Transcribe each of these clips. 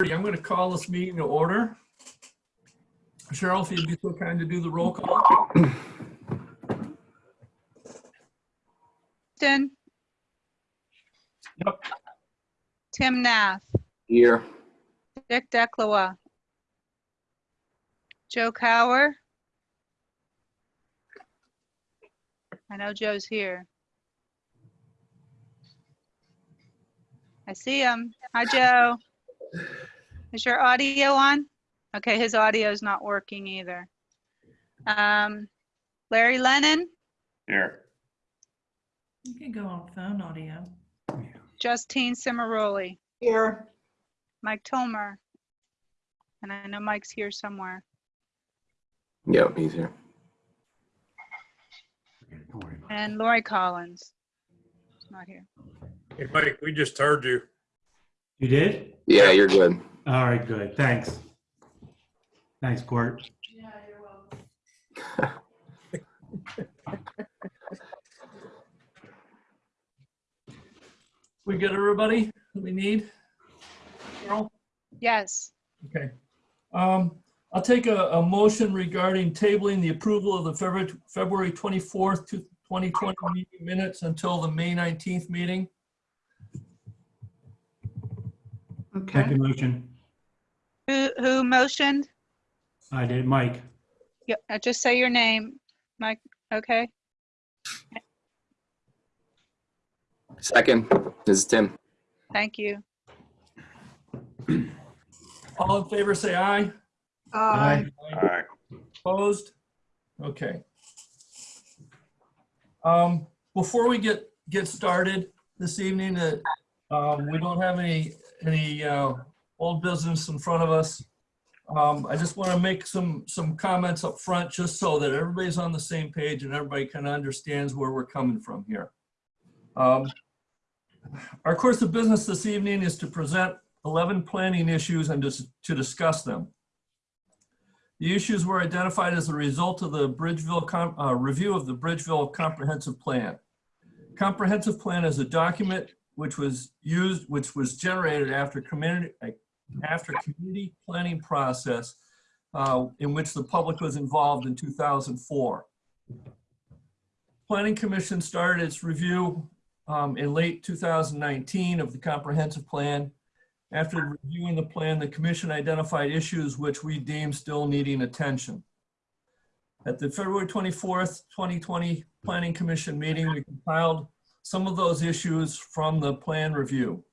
I'm going to call this meeting to order. Cheryl, if you'd be so kind to do the roll call. Clifton. Yep. Tim Nath, Here. Dick Declois. Joe Cower. I know Joe's here. I see him. Hi, Joe. Is your audio on? Okay, his audio is not working either. Um, Larry Lennon, Here. You can go on phone audio. Justine Cimaroli, Here, Mike Tomer. And I know Mike's here somewhere. Yep, he's here. And Lori Collins. She's not here. Hey, Mike, we just heard you. You did? Yeah, you're good. All right, good. Thanks. Thanks, Court. Yeah, you're welcome. we get everybody that we need? Cheryl? Yes, Okay. Um, I'll take a, a motion regarding tabling the approval of the February, February 24th, to 2020 meeting minutes until the May 19th meeting. okay. Second motion. Who, who motioned? I did. Mike. Yeah, uh, just say your name, Mike, okay? Second, this is Tim. Thank you. All in favor, say aye. Aye. All right. Opposed? Okay. Um, before we get, get started this evening, uh, um, we don't have any, any, uh, old business in front of us. Um, I just want to make some, some comments up front, just so that everybody's on the same page and everybody kind of understands where we're coming from here. Um, our course of business this evening is to present 11 planning issues and to, to discuss them. The issues were identified as a result of the Bridgeville, uh, review of the Bridgeville Comprehensive Plan. Comprehensive Plan is a document which was used, which was generated after community, after community planning process uh, in which the public was involved in 2004. Planning Commission started its review um, in late 2019 of the comprehensive plan after reviewing the plan, the commission identified issues which we deem still needing attention. At the February 24th, 2020 Planning Commission meeting, we compiled some of those issues from the plan review.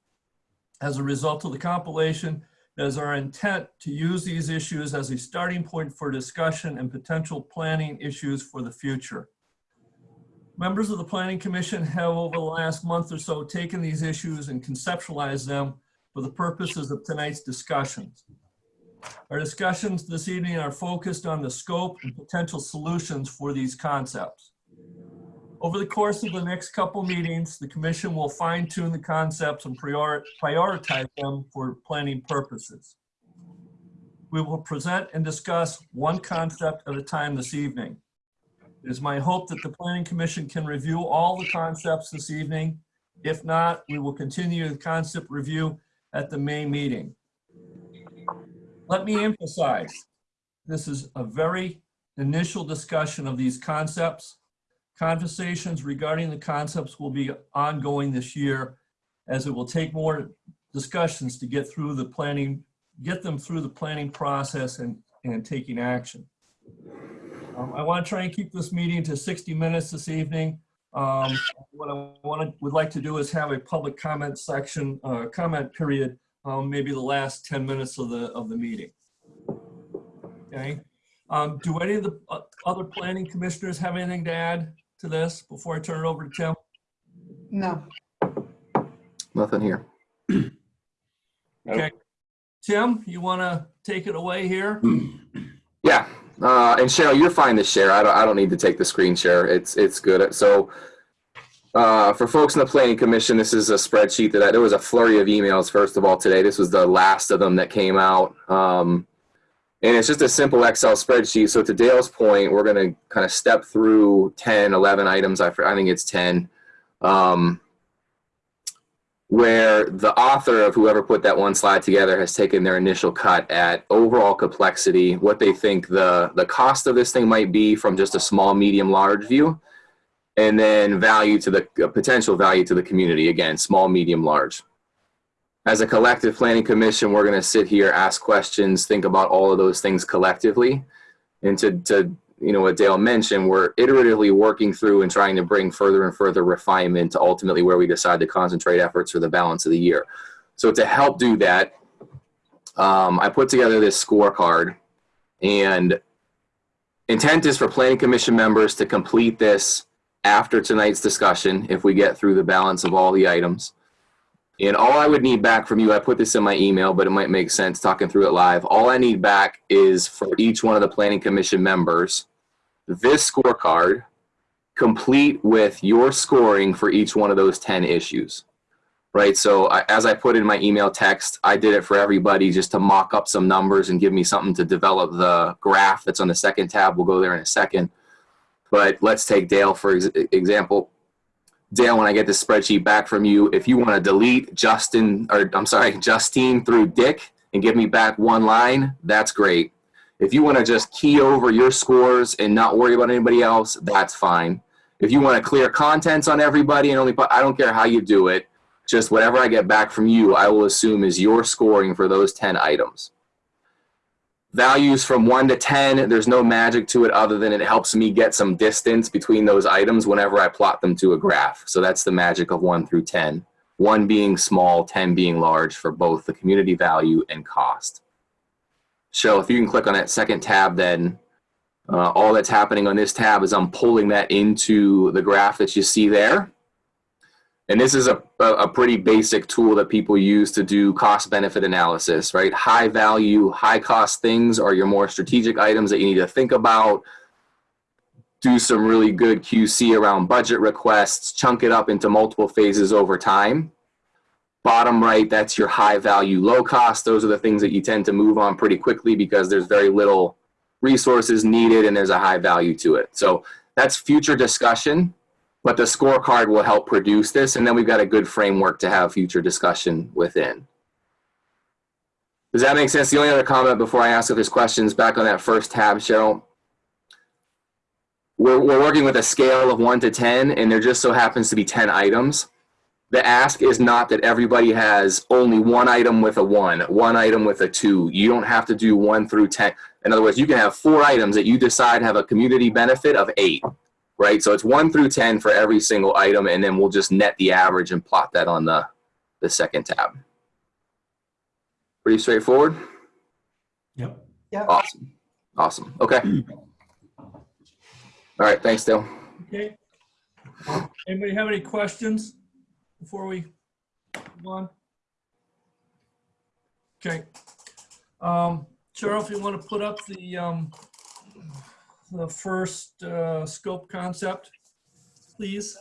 As a result of the compilation, it is our intent to use these issues as a starting point for discussion and potential planning issues for the future. Members of the Planning Commission have over the last month or so taken these issues and conceptualized them for the purposes of tonight's discussions. Our discussions this evening are focused on the scope and potential solutions for these concepts. Over the course of the next couple meetings, the commission will fine tune the concepts and prior- prioritize them for planning purposes. We will present and discuss one concept at a time this evening. It is my hope that the planning commission can review all the concepts this evening. If not, we will continue the concept review at the May meeting. Let me emphasize, this is a very initial discussion of these concepts. Conversations regarding the concepts will be ongoing this year as it will take more discussions to get through the planning, get them through the planning process and, and taking action. Um, I want to try and keep this meeting to 60 minutes this evening. Um, What I wanted, would like to do is have a public comment section, uh, comment period, um, maybe the last 10 minutes of the, of the meeting. Okay? Um, Do any of the uh, other planning commissioners have anything to add to this before I turn it over to Tim? No, Nothing here. Okay. Tim, you want to take it away here? Yeah, uh, and Cheryl, you're fine to share. I don't, I don't need to take the screen share. It's, it's good. So, uh, for folks in the planning commission, this is a spreadsheet that I, there was a flurry of emails, first of all, today. This was the last of them that came out. Um, and it's just a simple Excel spreadsheet. So to Dale's point, we're going to kind of step through 10, 11 items. I, I think it's 10. Um, where the author of whoever put that one slide together has taken their initial cut at overall complexity, what they think the, the cost of this thing might be from just a small, medium, large view, and then value to the uh, potential value to the community. Again, small, medium, large. As a collective planning commission, we're going to sit here, ask questions, think about all of those things collectively. And to, to you know, what Dale mentioned, we're iteratively working through and trying to bring further and further refinement to ultimately where we decide to concentrate efforts for the balance of the year. So to help do that, um, I put together this scorecard and intent is for planning commission members to complete this after tonight's discussion if we get through the balance of all the items. And all I would need back from you, I put this in my email, but it might make sense talking through it live. All I need back is for each one of the planning commission members, this scorecard, complete with your scoring for each one of those 10 issues. Right, so I, as I put in my email text, I did it for everybody just to mock up some numbers and give me something to develop the graph that's on the second tab. We'll go there in a second. But let's take Dale for ex example. Dale, when I get this spreadsheet back from you, if you want to delete Justin, or I'm sorry, Justine through Dick and give me back one line, that's great. If you want to just key over your scores and not worry about anybody else, that's fine. If you want to clear contents on everybody and only I don't care how you do it, just whatever I get back from you, I will assume is your scoring for those 10 items. Values from 1 to 10, there's no magic to it other than it helps me get some distance between those items whenever I plot them to a graph. So that's the magic of 1 through 10. 1 being small, 10 being large for both the community value and cost. So if you can click on that second tab then, uh, all that's happening on this tab is I'm pulling that into the graph that you see there. And this is a, a pretty basic tool that people use to do cost benefit analysis, right? High value, high cost things are your more strategic items that you need to think about. Do some really good QC around budget requests, chunk it up into multiple phases over time. Bottom right, that's your high value, low cost. Those are the things that you tend to move on pretty quickly because there's very little resources needed and there's a high value to it. So that's future discussion but the scorecard will help produce this and then we've got a good framework to have future discussion within. Does that make sense? The only other comment before I ask if there's questions back on that first tab, Cheryl. We're, we're working with a scale of 1 to 10 and there just so happens to be 10 items. The ask is not that everybody has only one item with a 1, one item with a 2. You don't have to do 1 through 10. In other words, you can have four items that you decide have a community benefit of 8 right? So it's one through 10 for every single item, and then we'll just net the average and plot that on the, the second tab. Pretty straightforward? Yep. Yep. Awesome. Awesome. Okay. All right. Thanks, Dale. Okay. Anybody have any questions before we move on? Okay. Um, Cheryl, if you want to put up the, um, the first, uh, scope concept, please.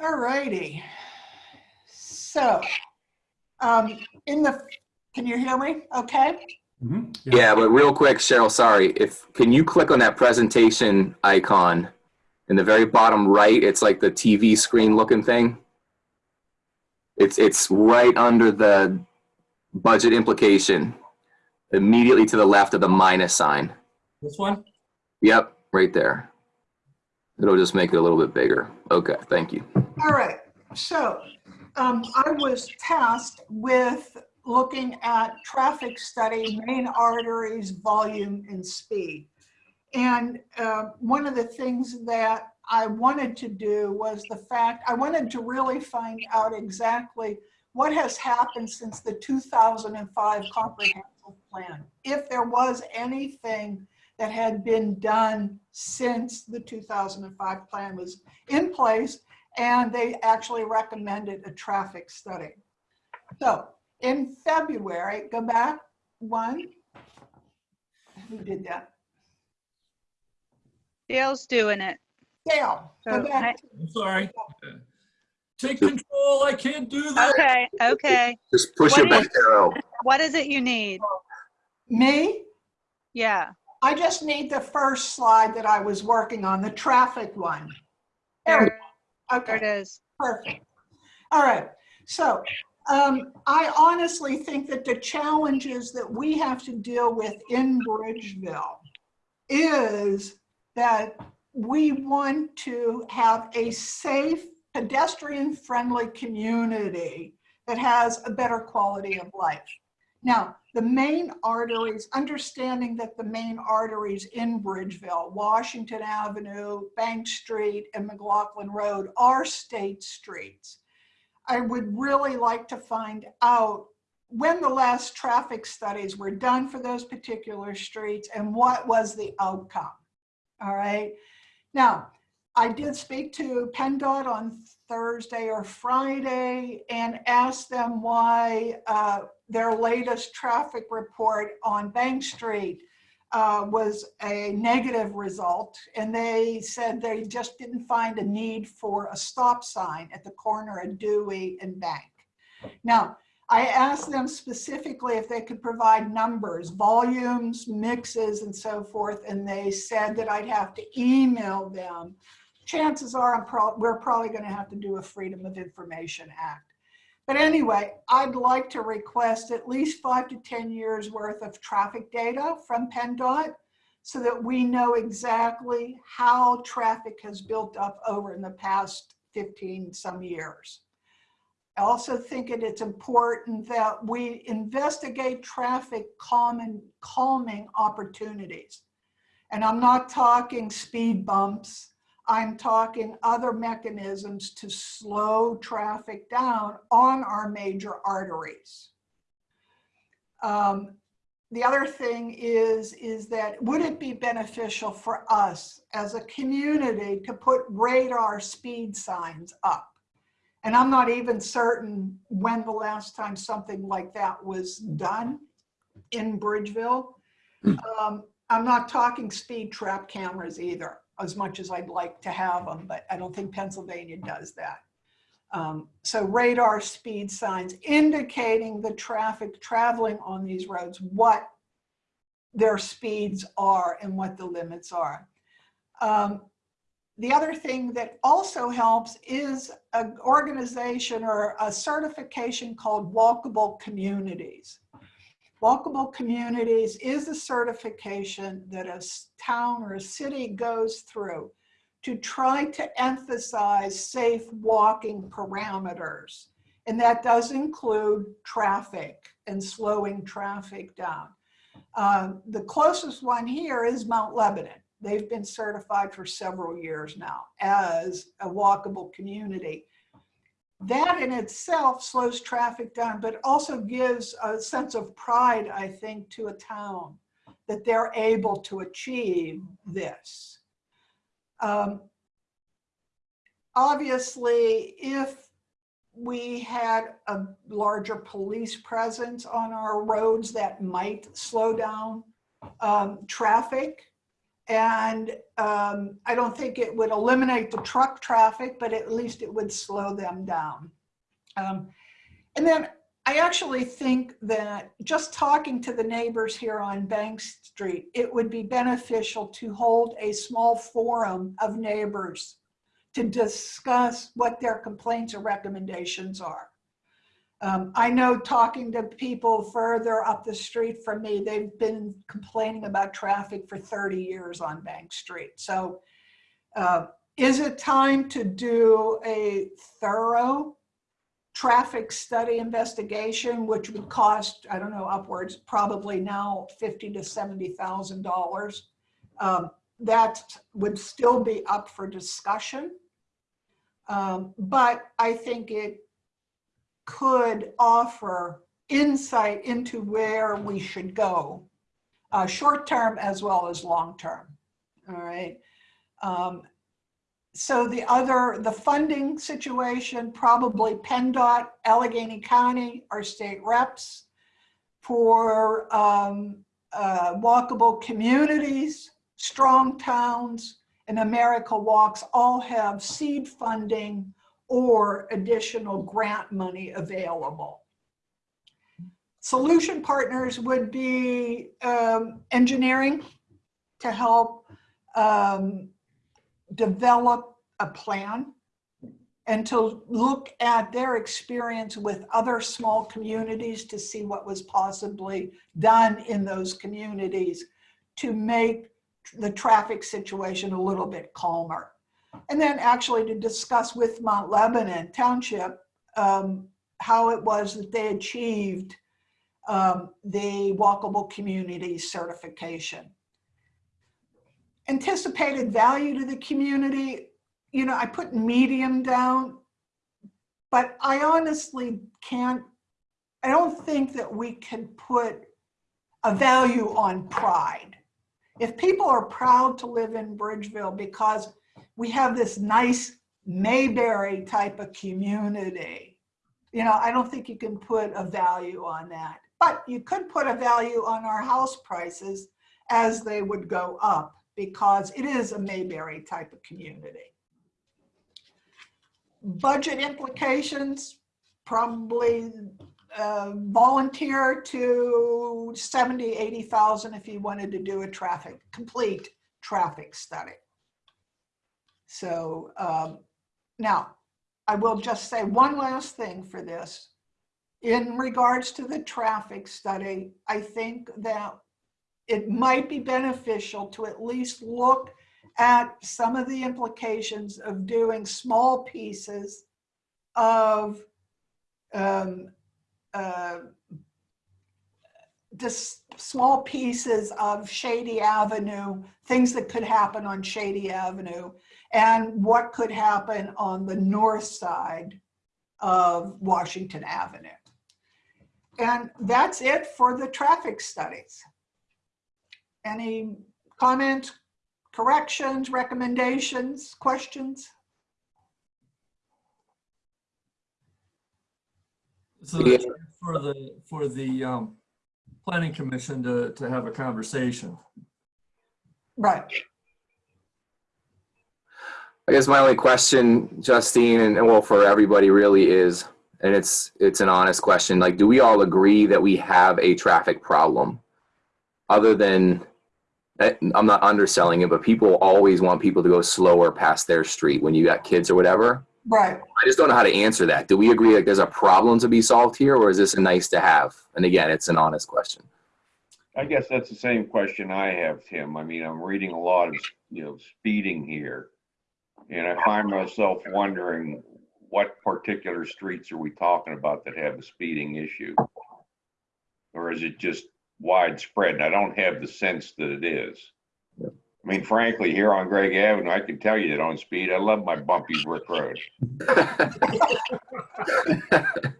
All righty. So, um, in the, can you hear me? Okay? Mhm. Yeah, but real quick, Cheryl, sorry. If Can you click on that presentation icon in the very bottom right? It's like the TV screen looking thing. It's, it's right under the budget implication, immediately to the left of the minus sign. This one? Yep, right there. It'll just make it a little bit bigger. Okay, thank you. All right. So, um, I was tasked with looking at traffic study, main arteries, volume, and speed. And uh, one of the things that I wanted to do was the fact, I wanted to really find out exactly what has happened since the 2005 comprehensive plan. If there was anything that had been done since the 2005 plan was in place and they actually recommended a traffic study. So in February, go back one. Who did that? Dale's doing it. Dale, go back. I'm sorry. Take control, I can't do that. Okay, okay. Just push What your do back arrow. What is it you need? Me? Yeah, I just need the first slide that I was working on, the traffic one. There, we- there it okay, perfect. All right, so um, I honestly think that the challenges that we have to deal with in Bridgeville is that we want to have a safe, pedestrian-friendly community that has a better quality of life. Now, the main arteries, understanding that the main arteries in Bridgeville, Washington Avenue, Bank Street, and McLaughlin Road are state streets. I would really like to find out when the last traffic studies were done for those particular streets and what was the outcome. All right. Now, I did speak to PennDOT on Thursday or Friday and asked them why uh, their latest traffic report on Bank Street uh, was a negative result. And they said they just didn't find a need for a stop sign at the corner of Dewey and Bank. Now, I asked them specifically if they could provide numbers, volumes, mixes, and so forth, and they said that I'd have to email them. Chances are pro- we're probably going to have to do a Freedom of Information Act. But anyway, I'd like to request at least five to 10 years worth of traffic data from PennDOT so that we know exactly how traffic has built up over in the past 15 some years. I also think it- it's important that we investigate traffic calming, calming opportunities. And I'm not talking speed bumps. I'm talking other mechanisms to slow traffic down on our major arteries. Um, the other thing is, is that would it be beneficial for us as a community to put radar speed signs up? And I'm not even certain when the last time something like that was done in Bridgeville. Um, I'm not talking speed trap cameras either, as much as I'd like to have them, but I don't think Pennsylvania does that. Um, so radar speed signs indicating the traffic traveling on these roads, what their speeds are and what the limits are. Um, the other thing that also helps is an organization or a certification called Walkable Communities. Walkable Communities is a certification that a town or a city goes through to try to emphasize safe walking parameters. And that does include traffic and slowing traffic down. Um, the closest one here is Mount Lebanon. They've been certified for several years now as a walkable community. That in itself slows traffic down, but also gives a sense of pride, I think, to a town that they're able to achieve this. Um, obviously, if we had a larger police presence on our roads, that might slow down um, traffic. And um, I don't think it would eliminate the truck traffic, but at least it would slow them down. Um, and then I actually think that just talking to the neighbors here on Bank Street, it would be beneficial to hold a small forum of neighbors to discuss what their complaints or recommendations are. Um, I know talking to people further up the street from me, they've been complaining about traffic for 30 years on Bank Street. So uh, is it time to do a thorough traffic study investigation, which would cost, I don't know, upwards, probably now 50 to $70,000. Um, that would still be up for discussion. Um, but I think it could offer insight into where we should go, uh, short term as well as long term. All right. Um, so the other, the funding situation, probably PennDOT, Allegheny County, our state reps for um, uh, walkable communities, strong towns, and America Walks all have seed funding or additional grant money available. Solution partners would be um, engineering to help um, develop a plan and to look at their experience with other small communities to see what was possibly done in those communities to make the traffic situation a little bit calmer. And then actually to discuss with Mount Lebanon Township um, how it was that they achieved um, the walkable community certification. Anticipated value to the community, you know, I put medium down, but I honestly can't, I don't think that we can put a value on pride. If people are proud to live in Bridgeville because we have this nice Mayberry type of community, you know, I don't think you can put a value on that. But you could put a value on our house prices as they would go up because it is a Mayberry type of community. Budget implications, probably uh, volunteer to 70, 80,000 if you wanted to do a traffic, complete traffic study. So um, now, I will just say one last thing for this. In regards to the traffic study, I think that it might be beneficial to at least look at some of the implications of doing small pieces of um, uh, just small pieces of Shady Avenue, things that could happen on Shady Avenue, and what could happen on the north side of Washington Avenue. And that's it for the traffic studies. Any comments, corrections, recommendations, questions? So that's for the, for the um, planning commission to, to have a conversation. Right, I guess my only question, Justine, and and well, for everybody really is, and it's, it's an honest question, like, do we all agree that we have a traffic problem? Other than, eh, I'm not underselling it, but people always want people to go slower past their street when you got kids or whatever. right. I just don't know how to answer that. Do we agree like there's a problem to be solved here, or is this a nice to have? And again, it's an honest question. I guess that's the same question I have, Tim. I mean, I'm reading a lot of, you know, speeding here. And I find myself wondering, what particular streets are we talking about that have a speeding issue? Or is it just widespread? And I don't have the sense that it is. I mean, frankly, here on Greg Avenue, I can tell you that on speed, I love my bumpy brick road.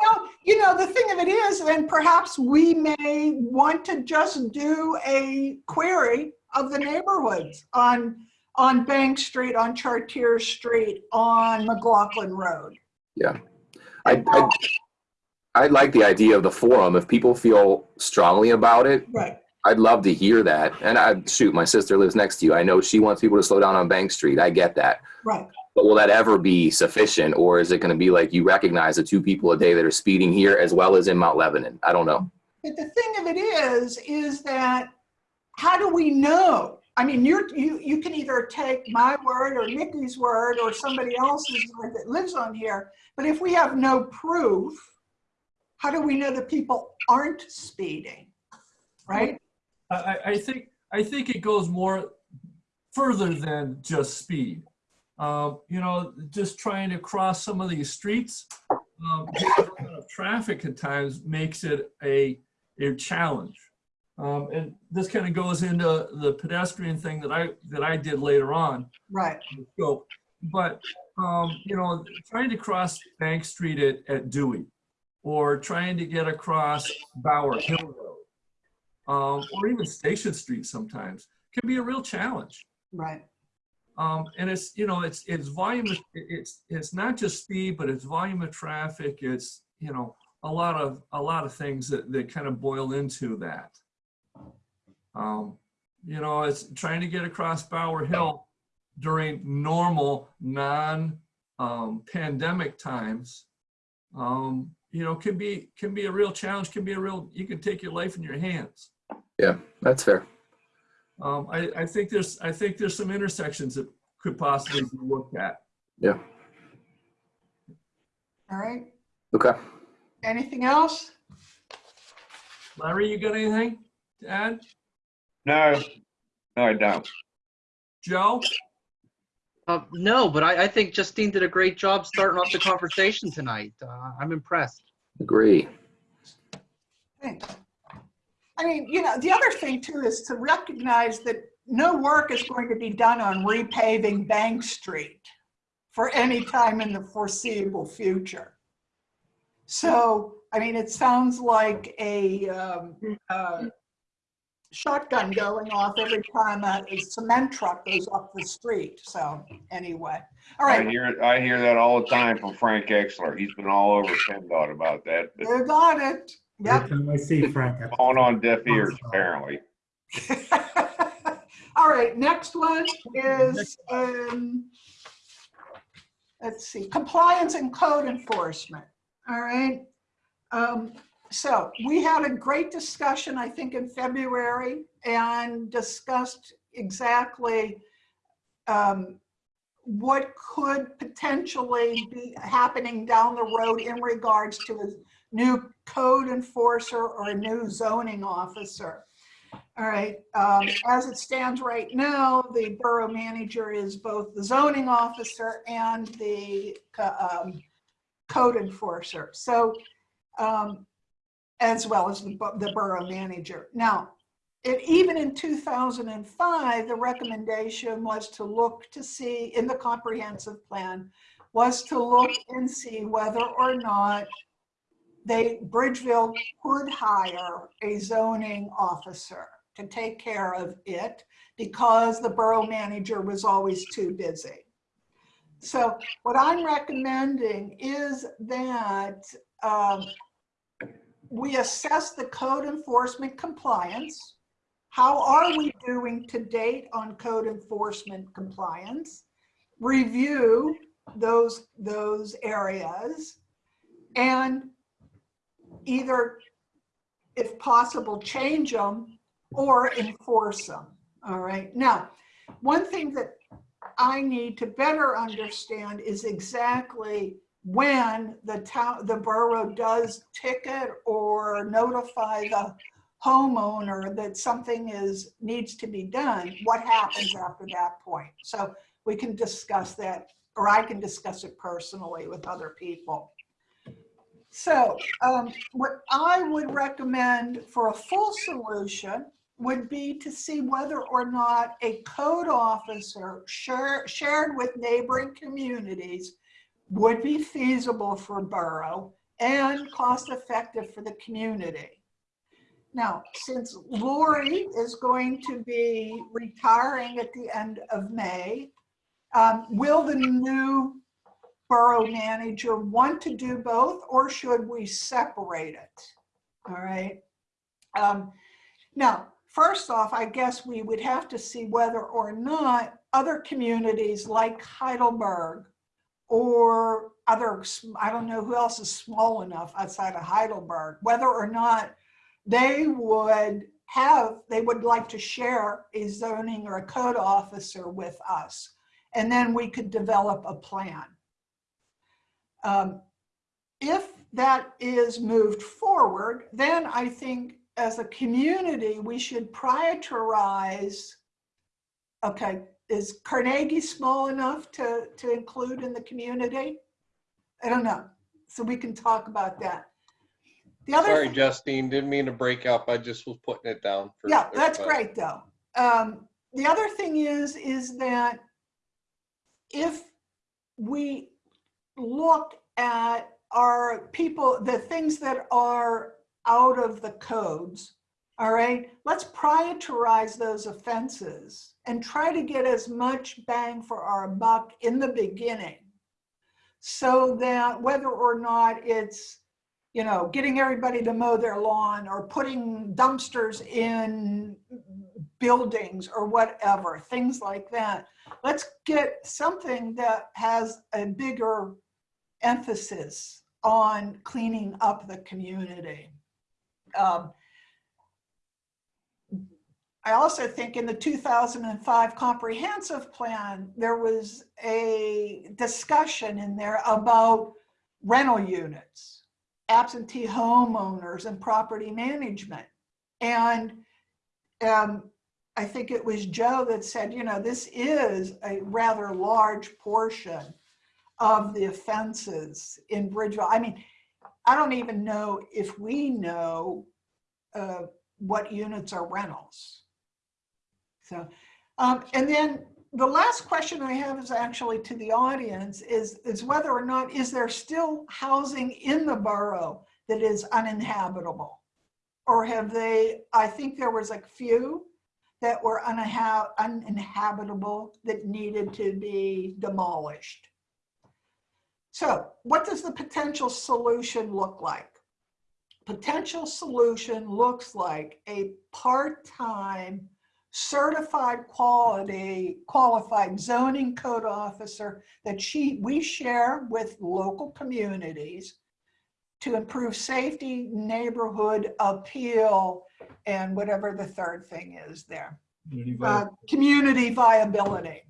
Well, you know, the thing of it is, and perhaps we may want to just do a query of the neighborhoods on, on Bank Street, on Chartier Street, on McLaughlin Road. I, I, I like the idea of the forum. If people feel strongly about it, Right, I'd love to hear that. And I shoot, my sister lives next to you. I know she wants people to slow down on Bank Street. I get that. right. But will that ever be sufficient, or is it going to be like you recognize the two people a day that are speeding here as well as in Mount Lebanon? I don't know. But the thing of it is, is that how do we know? I mean, you're, you, you can either take my word or Nikki's word or somebody else's word that lives on here. But if we have no proof, how do we know that people aren't speeding? Right? I, I- think, I think it goes more further than just speed. Um, You know, just trying to cross some of these streets, um, of traffic at times makes it a, a challenge. Um, And this kind of goes into the pedestrian thing that I, that I did later on. Right, So, but, um, you know, trying to cross Bank Street at, at Dewey, or trying to get across Bower Hill Road, um, or even Station Street sometimes, can be a real challenge. right. Um, and it's, you know, it's, it's volume, of- it's, it's not just speed, but it's volume of traffic, it's, you know, a lot of, a lot of things that, that kind of boil into that. Um, you know, it's trying to get across Bower Hill during normal, non-pandemic times, um, you know, can be, can be a real challenge, can be a real, you can take your life in your hands. Yeah, that's fair. Um, I, I think there's, I think there's some intersections that could possibly be looked at. Yeah. All right. Okay. Anything else? Larry, you got anything to add? No, no, I don't. Joe? Uh, no, but I, I think Justine did a great job starting off the conversation tonight. Uh, I'm impressed. Agree. Thanks. I mean, you know, the other thing too is to recognize that no work is going to be done on repaving Bank Street for any time in the foreseeable future. So, I mean, it sounds like a um, uh, shotgun going off every time a a cement truck goes up the street. So anyway, all right. I hear. I hear that all the time from Frank Exler. He's been all over PennDOT about that, but you got it. Yep. Every time I see Frank, I- falling on deaf ears apparently. All right, next one is, um, let's see, compliance and code enforcement. All right. Um, so we had a great discussion, I think, in February and discussed exactly um, what could potentially be happening down the road in regards to a new code enforcer or a new zoning officer. All right, um, as it stands right now, the borough manager is both the zoning officer and the um, code enforcer. So, um, as well as the, the borough manager. Now, it, even in 2005, the recommendation was to look to see in the comprehensive plan was to look and see whether or not they, Bridgeville could hire a zoning officer to take care of it because the borough manager was always too busy. So what I'm recommending is that um, we assess the code enforcement compliance. How are we doing to date on code enforcement compliance? Review those, those areas and either, if possible, change them or enforce them. All right. Now, one thing that I need to better understand is exactly when the town, the borough does ticket or notify the homeowner that something is, needs to be done, what happens after that point? So we can discuss that, or I can discuss it personally with other people. So um, what I would recommend for a full solution would be to see whether or not a code officer share, shared with neighboring communities would be feasible for borough and cost effective for the community. Now, since Lori is going to be retiring at the end of May, um, will the new borough manager want to do both or should we separate it? All right. Um, now, first off, I guess we would have to see whether or not other communities like Heidelberg or other, I don't know who else is small enough outside of Heidelberg, whether or not they would have, they would like to share a zoning or a code officer with us. And then we could develop a plan. Um, If that is moved forward, then I think as a community, we should prioritize, okay, is Carnegie small enough to, to include in the community? I don't know. So we can talk about that. The other. Sorry, Justine, didn't mean to break up. I just was putting it down. for Yeah, that's great though. Um, the other thing is, is that if we look at our people, the things that are out of the codes, all right, let's prioritize those offenses and try to get as much bang for our buck in the beginning. So that whether or not it's, you know, getting everybody to mow their lawn or putting dumpsters in buildings or whatever, things like that. Let's get something that has a bigger emphasis on cleaning up the community. Um, I also think in the 2005 comprehensive plan, there was a discussion in there about rental units, absentee homeowners and property management. And um, I think it was Joe that said, you know, this is a rather large portion of the offenses in Bridgeville. I mean, I don't even know if we know uh, what units are rentals. So, um, and then the last question I have is actually to the audience is, is whether or not, is there still housing in the borough that is uninhabitable? Or have they, I think there was a few that were uninha- uninhabitable that needed to be demolished. So what does the potential solution look like? Potential solution looks like a part-time certified quality, qualified zoning code officer that she, we share with local communities to improve safety, neighborhood appeal, and whatever the third thing is there. Community Uh, community viability.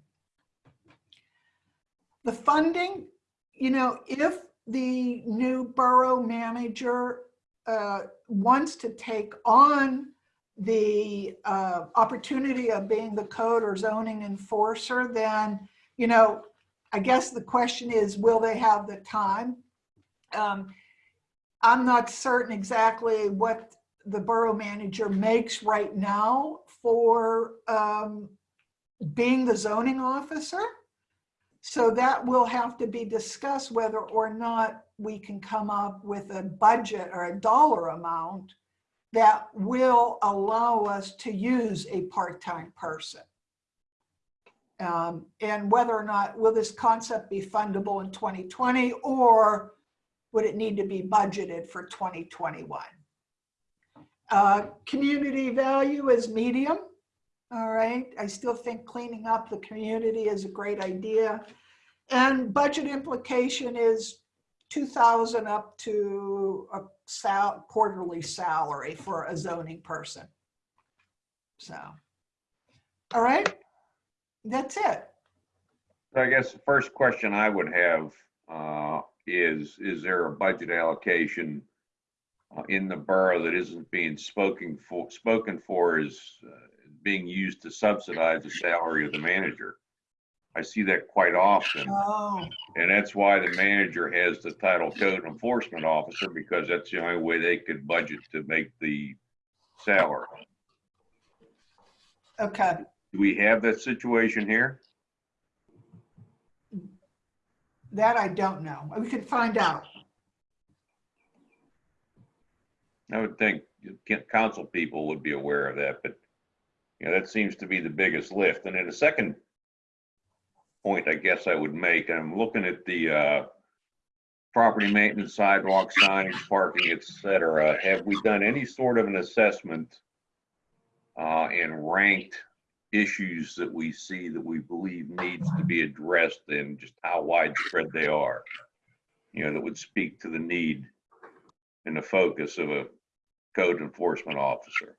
The funding, you know, if the new borough manager uh, wants to take on the uh, opportunity of being the code or zoning enforcer, then, you know, I guess the question is, will they have the time? Um, I'm not certain exactly what the borough manager makes right now for um, being the zoning officer. So that will have to be discussed whether or not we can come up with a budget or a dollar amount that will allow us to use a part-time person. Um, and whether or not, will this concept be fundable in 2020 or would it need to be budgeted for 2021? Uh, community value is medium. All right, I still think cleaning up the community is a great idea. And budget implication is 2,000 up to a sal quarterly salary for a zoning person. So, all right, that's it. So I guess the first question I would have uh, is, is there a budget allocation uh, in the borough that isn't being spoken for, spoken for is uh, being used to subsidize the salary of the manager? I see that quite often. Oh, And that's why the manager has the title code enforcement officer, because that's the only way they could budget to make the salary. okay. Do we have that situation here? That I don't know. We could find out. I would think council people would be aware of that, but, you know, that seems to be the biggest lift. And then the second point I guess I would make, I'm looking at the, uh, property maintenance, sidewalk signage, parking, et cetera. Have we done any sort of an assessment, uh, and ranked issues that we see that we believe needs to be addressed and just how widespread they are? You know, that would speak to the need and the focus of a code enforcement officer.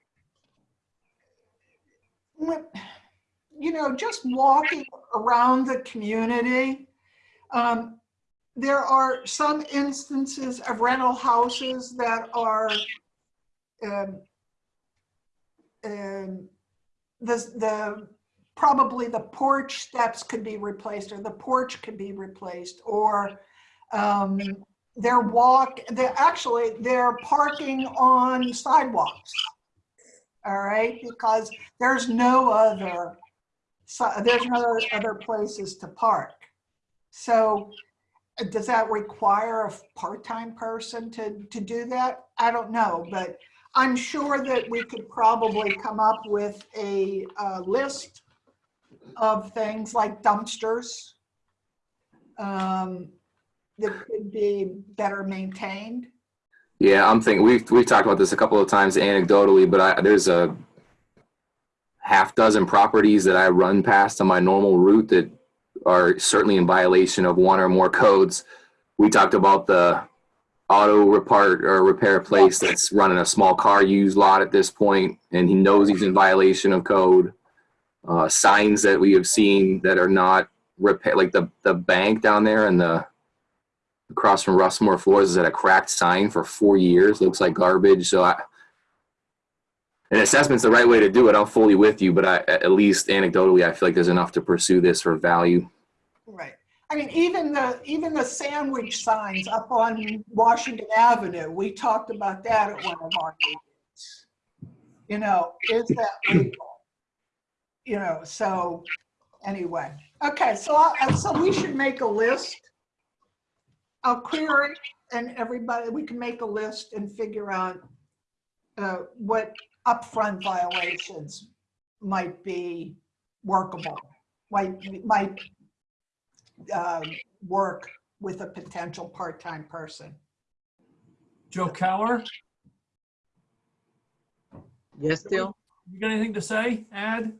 You know, just walking around the community, um, there are some instances of rental houses that are um, um, the, the, probably the porch steps could be replaced or the porch could be replaced or um, their walk, they're actually, they're parking on sidewalks. All right, because there's no other, so there's no other places to park. So uh, does that require a part-time person to, to do that? I don't know, but I'm sure that we could probably come up with a, uh list of things like dumpsters um, that could be better maintained. Yeah, I'm thinking, we've, we've talked about this a couple of times anecdotally, but I, there's a half dozen properties that I run past on my normal route that are certainly in violation of one or more codes. We talked about the auto repair or repair place that's running a small car used lot at this point, and he knows he's in violation of code. Uh, signs that we have seen that are not repair, like the, the bank down there and the across from Russmore Floors is at a cracked sign for four years. Looks like garbage. So I, an assessment's the right way to do it. I'm fully with you, but I, at least anecdotally, I feel like there's enough to pursue this for value. Right. I mean, even the, even the sandwich signs up on Washington Avenue, we talked about that at one of our meetings. You know, is that legal? You know, so anyway, okay, so, I- so we should make a list. I'll query and everybody, we can make a list and figure out uh, what upfront violations might be workable, might, might uh, work with a potential part-time person. Joe Keller, Yes, Dale? you got anything to say, add?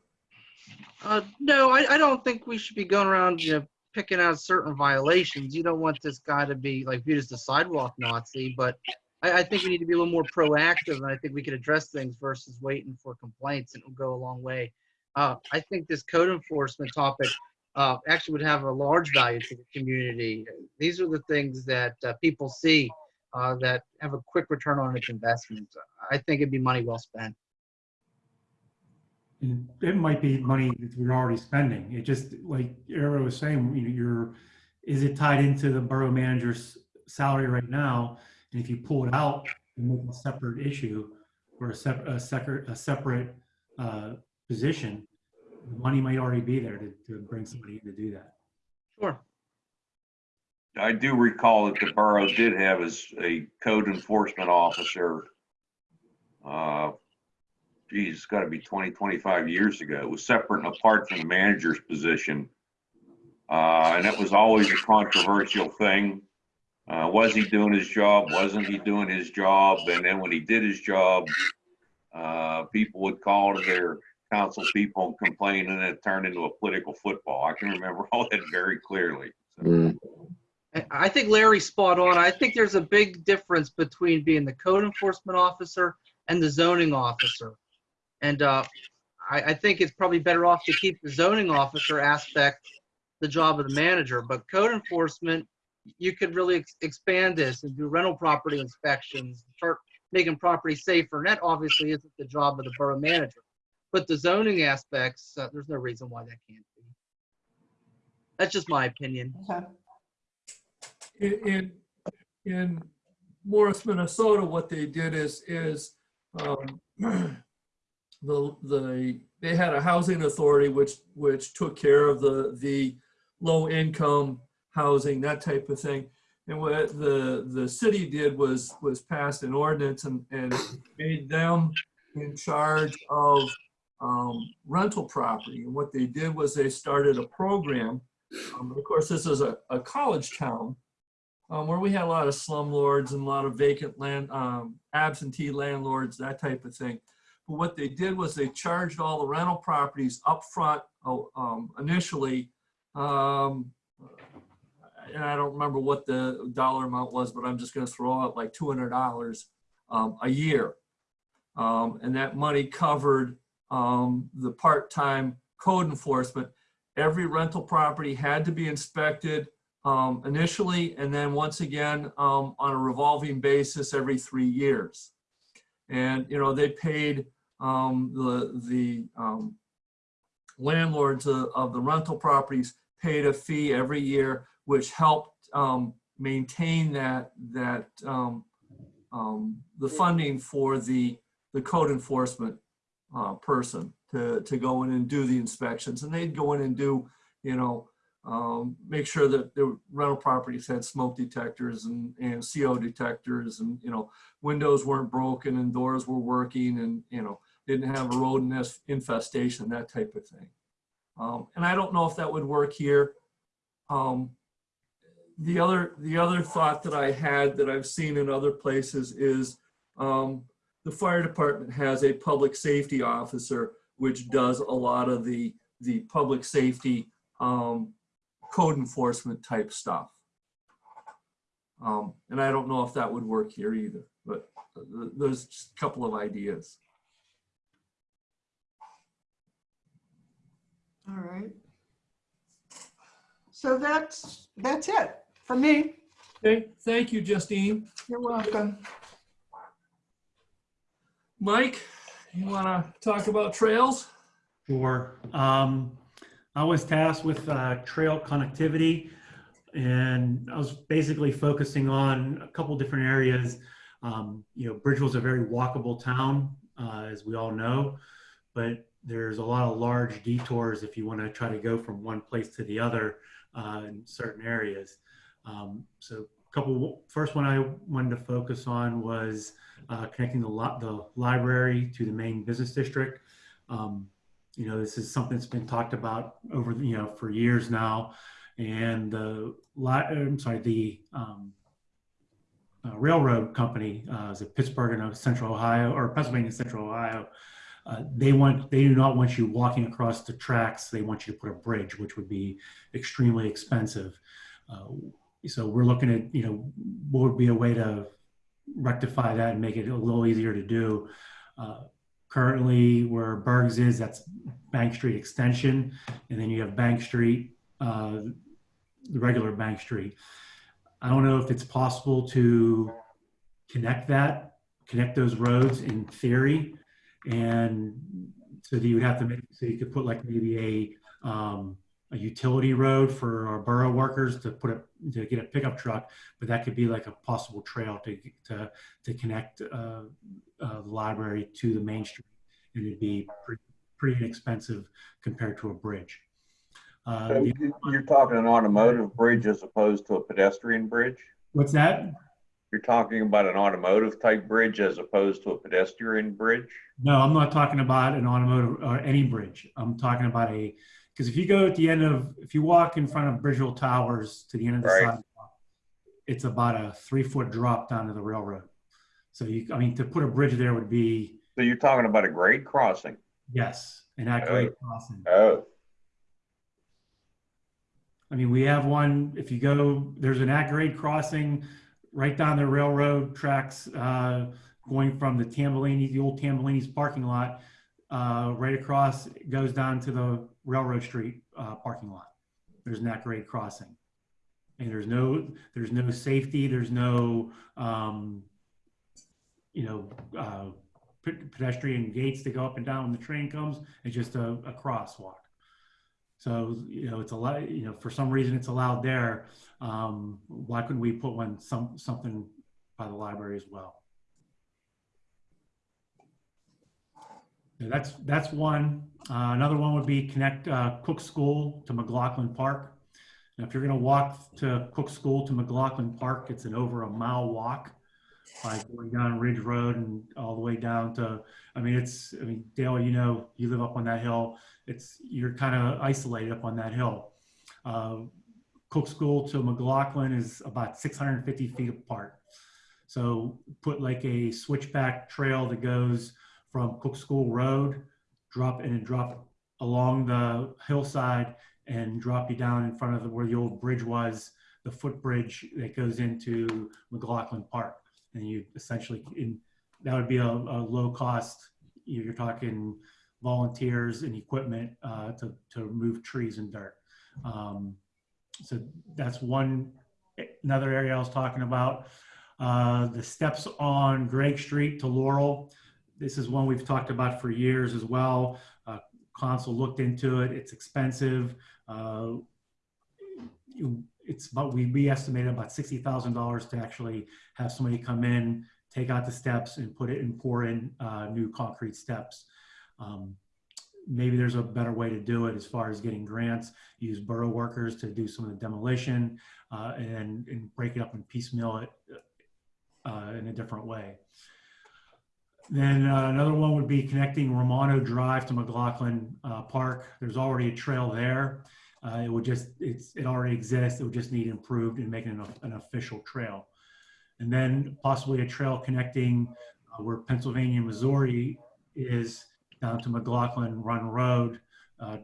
Uh, no, I, I don't think we should be going around, you know, picking out certain violations. You don't want this guy to be like viewed as the sidewalk Nazi, but I, I think we need to be a little more proactive, and I think we could address things versus waiting for complaints, and it'll go a long way. Uh, I think this code enforcement topic uh, actually would have a large value to the community. These are the things that uh, people see uh, that have a quick return on its investment. I think it'd be money well spent. It might be money that we're already spending. It just, like Arrow was saying, you know, you're, is it tied into the borough manager's salary right now? And if you pull it out and make a separate issue or a separate, a separate, a separate, uh, position, the money might already be there to, to bring somebody in to do that. Sure. I do recall that the borough did have as a code enforcement officer. Uh, geez, it's gotta be 20, 25 years ago. It was separate and apart from the manager's position. Uh, and that was always a controversial thing. Uh, was he doing his job? Wasn't he doing his job? And then when he did his job, uh, people would call to their council people and complain and it turned into a political football. I can remember all that very clearly. So- Mm. I- I think Larry's spot on. I think there's a big difference between being the code enforcement officer and the zoning officer. And uh, I, I think it's probably better off to keep the zoning officer aspect the job of the manager. But code enforcement, you could really ex- expand this and do rental property inspections, start making property safer. And that obviously isn't the job of the borough manager. But the zoning aspects, uh, there's no reason why that can't be. That's just my opinion. Okay. In, in, in Morris, Minnesota, what they did is, is, um, the, the, they had a housing authority which, which took care of the, the low income housing, that type of thing. And what the, the city did was, was passed an ordinance and, and made them in charge of, um, rental property. And what they did was they started a program. Um, of course, this is a, a college town um, where we had a lot of slumlords and a lot of vacant land, um, absentee landlords, that type of thing. But what they did was they charged all the rental properties upfront oh, um, initially. Um, and I don't remember what the dollar amount was, but I'm just going to throw out like $200 um, a year. Um, and that money covered um, the part-time code enforcement. Every rental property had to be inspected um, initially, and then once again um, on a revolving basis every three years. And, you know, they paid um, the, the landlords of, of the rental properties paid a fee every year, which helped um, maintain that, that um, um, the funding for the, the code enforcement uh, person to, to go in and do the inspections. And they'd go in and do, you know, um, make sure that the rental properties had smoke detectors and, and CO detectors and, you know, windows weren't broken and doors were working and, you know, didn't have a rodent infestation, that type of thing. Um, and I don't know if that would work here. Um, the other, the other thought that I had that I've seen in other places is um, the fire department has a public safety officer, which does a lot of the, the public safety, um, code enforcement type stuff. Um, and I don't know if that would work here either, but th- there's just a couple of ideas. All right. So that's, that's it for me. Okay, thank you, Justine. You're welcome. Mike, you want to talk about trails? Sure. Um, I was tasked with uh, trail connectivity, and I was basically focusing on a couple different areas. Um, you know, Bridgeville's a very walkable town, uh, as we all know, but there's a lot of large detours if you want to try to go from one place to the other uh, in certain areas. Um, so, a couple. First one I wanted to focus on was uh, connecting the lot the library to the main business district. Um, you know, this is something that's been talked about over, you know, for years now. And the, li- I'm sorry, the um, uh, railroad company, uh, is it Pittsburgh and Central Ohio or Pennsylvania Central Ohio? Uh, they want, they do not want you walking across the tracks. They want you to put a bridge, which would be extremely expensive. Uh, so we're looking at, you know, what would be a way to rectify that and make it a little easier to do. Uh, currently where Bergs is, that's Bank Street Extension, and then you have Bank Street, uh, the regular Bank Street. I don't know if it's possible to connect that, connect those roads in theory, and so that you would have to make, so you could put like maybe a, um, a utility road for our borough workers to put a, to get a pickup truck, but that could be like a possible trail to, to, to connect, uh, uh, the library to the main street, and it'd be pretty, pretty inexpensive compared to a bridge. Uh, So the- You're talking an automotive bridge as opposed to a pedestrian bridge? what's that? You're talking about an automotive type bridge as opposed to a pedestrian bridge? No, I'm not talking about an automotive or any bridge. I'm talking about a, because if you go at the end of, if you walk in front of Bridgeville Towers to the end of the Right. sidewalk, it's about a three foot drop down to the railroad. So you, I mean, to put a bridge there would be, So you're talking about a grade crossing? yes, an at-grade crossing. Oh, I mean, we have one, if you go, there's an at-grade crossing right down the railroad tracks, uh, going from the Tambellini, the old Tambellini's parking lot, uh, right across, goes down to the Railroad Street, uh, parking lot. There's an at-grade crossing. And there's no, there's no safety, there's no, um, you know, uh, pe- pedestrian gates to go up and down when the train comes. It's just a, a crosswalk. So, you know, it's a lot, you know, for some reason it's allowed there. Um, why couldn't we put one, some, something by the library as well? That's, that's one. Uh, another one would be connect, uh, Cook School to McLaughlin Park. Now, if you're gonna walk to Cook School to McLaughlin Park, it's an over a mile walk by going down Ridge Road and all the way down to, I mean, it's, I mean, Dale, you know, you live up on that hill. It's, you're kind of isolated up on that hill. Uh, Cook School to McLaughlin is about 650 feet apart. So put like a switchback trail that goes from Cook School Road, drop and drop along the hillside and drop you down in front of the, where the old bridge was, the footbridge that goes into McLaughlin Park. And you essentially, in, that would be a, a low cost, you- you're talking volunteers and equipment uh, to, to remove trees and dirt. Um, so that's one, another area I was talking about. Uh, the steps on Greg Street to Laurel. This is one we've talked about for years as well. Uh, Council looked into it. It's expensive. Uh, it's about, we, we estimated about $60,000 to actually have somebody come in, take out the steps and put it and pour in uh, new concrete steps. Um, maybe there's a better way to do it as far as getting grants, use borough workers to do some of the demolition uh, and, and break it up and piecemeal it uh, in a different way. Then uh, another one would be connecting Romano Drive to McLaughlin uh, Park. There's already a trail there. Uh, it would just, it's, it already exists. It would just need improved and making an, an official trail. And then possibly a trail connecting uh, where Pennsylvania, Missouri is down to McLaughlin Run Road, uh,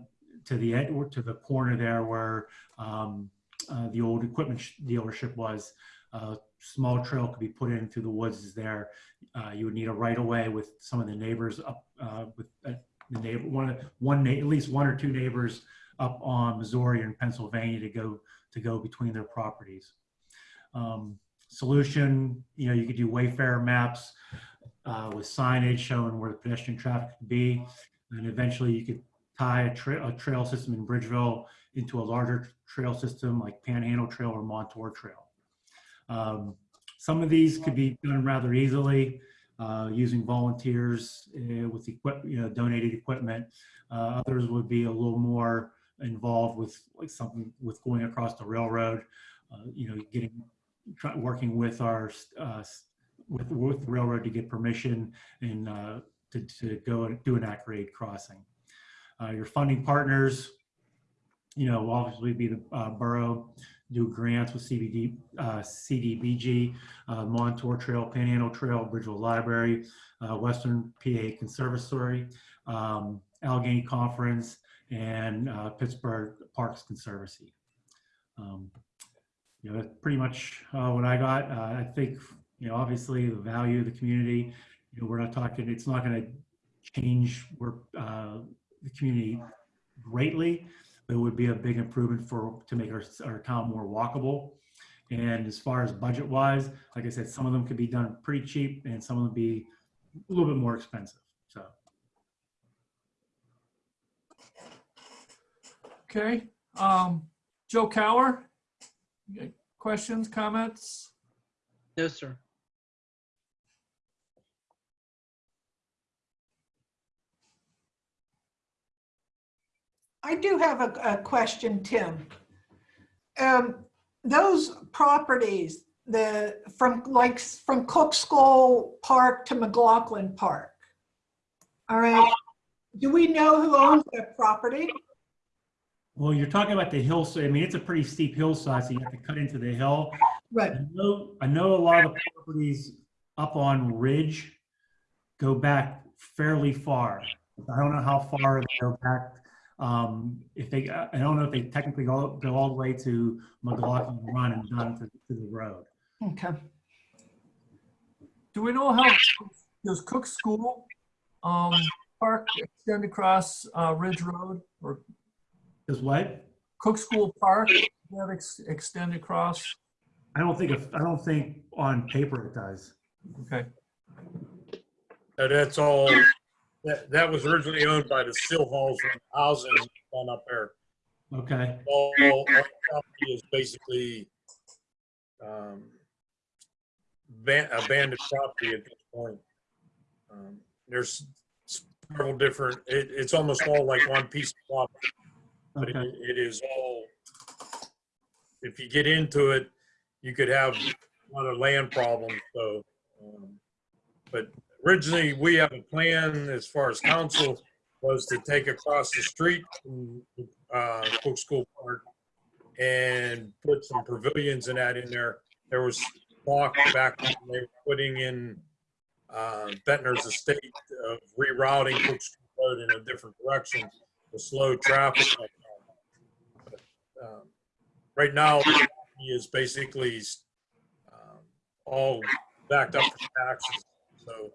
to the, to the corner there where um, uh, the old equipment sh- dealership was. A small trail could be put in through the woods there. Uh, You would need a right of way with some of the neighbors up, uh, with uh, the neighbor, one, one, at least one or two neighbors up on Missouri and Pennsylvania to go, to go between their properties. Um, Solution, you know, you could do wayfarer maps uh, with signage showing where the pedestrian traffic could be. And eventually you could tie a trail, a trail system in Bridgeville into a larger trail system like Panhandle Trail or Montour Trail. Um, Some of these could be done rather easily uh, using volunteers uh, with equip, you know, donated equipment. Uh, Others would be a little more involved with like something with going across the railroad, uh, you know, getting, try, working with our, uh, with, with the railroad to get permission and uh, to, to go and do an at-grade crossing. Your funding partners, you know, will obviously be the borough, do grants with CBD, uh, CDBG, uh, Montour Trail, Panhandle Trail, Bridgeville Library, uh, Western PA Conservatory, um, Allegheny Conference, and uh, Pittsburgh Parks Conservancy. Um, You know, that's pretty much uh, what I got. Uh, I think, you know, obviously the value of the community, you know, we're not talking, it's not going to change where, the community greatly, it would be a big improvement for, to make our, our town more walkable. And as far as budget wise, like I said, some of them could be done pretty cheap and some of them be a little bit more expensive, so. Okay, um, Joe Cower? Questions, comments? No, sir. I do have a, a question, Tim. Um, those properties, the, from like, from Cook School Park to McLaughlin Park. All right, do we know who owns that property? Well, you're talking about the hillside. I mean, it's a pretty steep hillside, so you have to cut into the hill. Right, I know, I know a lot of the properties up on Ridge go back fairly far. I don't know how far they go back. Um, if they, I don't know if they technically go, go all the way to McLaughlin Run and down to, to the road. okay. Do we know how, does Cook School, um, Park extend across, uh, Ridge Road? Or Is what? Cook School Park, that ex- extend across? I don't think, if- I don't think on paper it does. Okay, That's all, that, that was originally owned by the Still Halls and housing on up there. Okay, All, all property is basically, um, ban- abandoned property at this point. Um, There's several different, it, it's almost all like one piece of property, but it, it is all, if you get into it, you could have a lot of land problems, so. um, But originally, we have a plan as far as council was to take across the street from, uh, Cook School Park and put some pavilions and that in there. There was talk back when they were putting in, uh, Ventnor's estate of rerouting Cook School Road in a different direction to slow traffic. But, um, Right now, he is basically, um, all backed up for taxes, so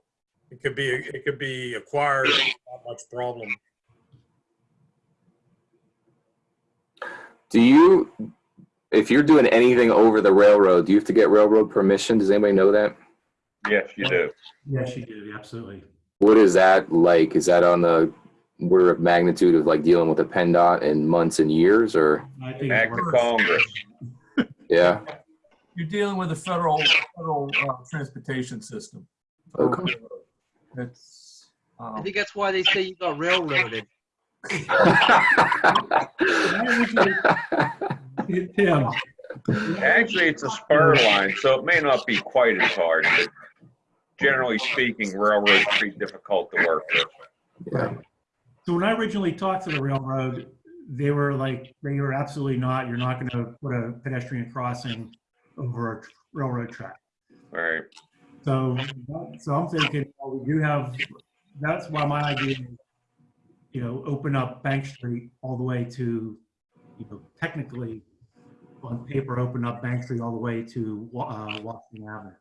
it could be, it could be acquired, not much problem. Do you, if you're doing anything over the railroad, do you have to get railroad permission? Does anybody know that? Yes, you do. Yes, you do, absolutely. What is that like? Is that on the order of magnitude of like dealing with a PennDOT in months and years or? I think it Act of. Congress. Yeah, you're dealing with a federal, federal, uh, transportation system. Okay. It's, I um, think that's why they say you got railroaded. Tim, Actually, it's a spur line, so it may not be quite as hard, but generally speaking, railroads are pretty difficult to work with. yeah. So when I originally talked to the railroad, they were like, they were absolutely not, you're not gonna put a pedestrian crossing over a railroad track. All right. So, so I'm thinking, well, we do have, that's why my idea is you know, open up Bank Street all the way to, you know, technically on paper, open up Bank Street all the way to uh, Washington Avenue.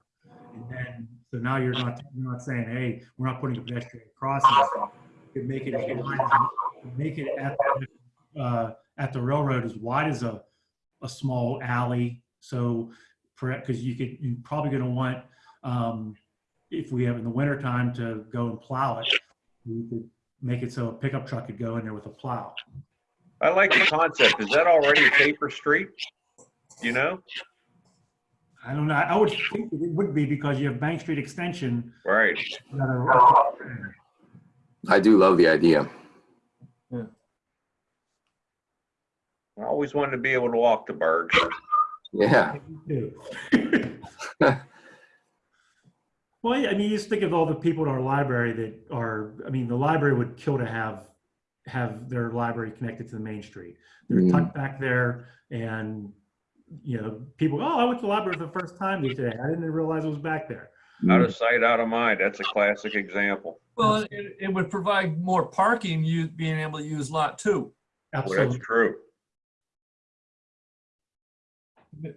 And then, so now you're not, you're not saying, hey, we're not putting a pedestrian crossing. You make it, make it at, the, uh, at the railroad as wide as a, a small alley. So, because you could, you're probably gonna want, um, if we have in the winter time to go and plow it, we could make it so a pickup truck could go in there with a plow. I like the concept. Is that already a paper street? You know? I don't know, I would think it would be because you have Bank Street Extension. Right. that I do love the idea. I always wanted to be able to walk to Berg. Yeah. too. Well, I mean, you just think of all the people in our library that are, I mean, the library would kill to have, have their library connected to the main street. They're Mhm. tucked back there and, you know, people, oh, I went to the library for the first time today. I didn't realize it was back there. Out of sight, out of mind. That's a classic example. Well, it, it would provide more parking, you being able to use lot two. Well, that's Absolutely. true.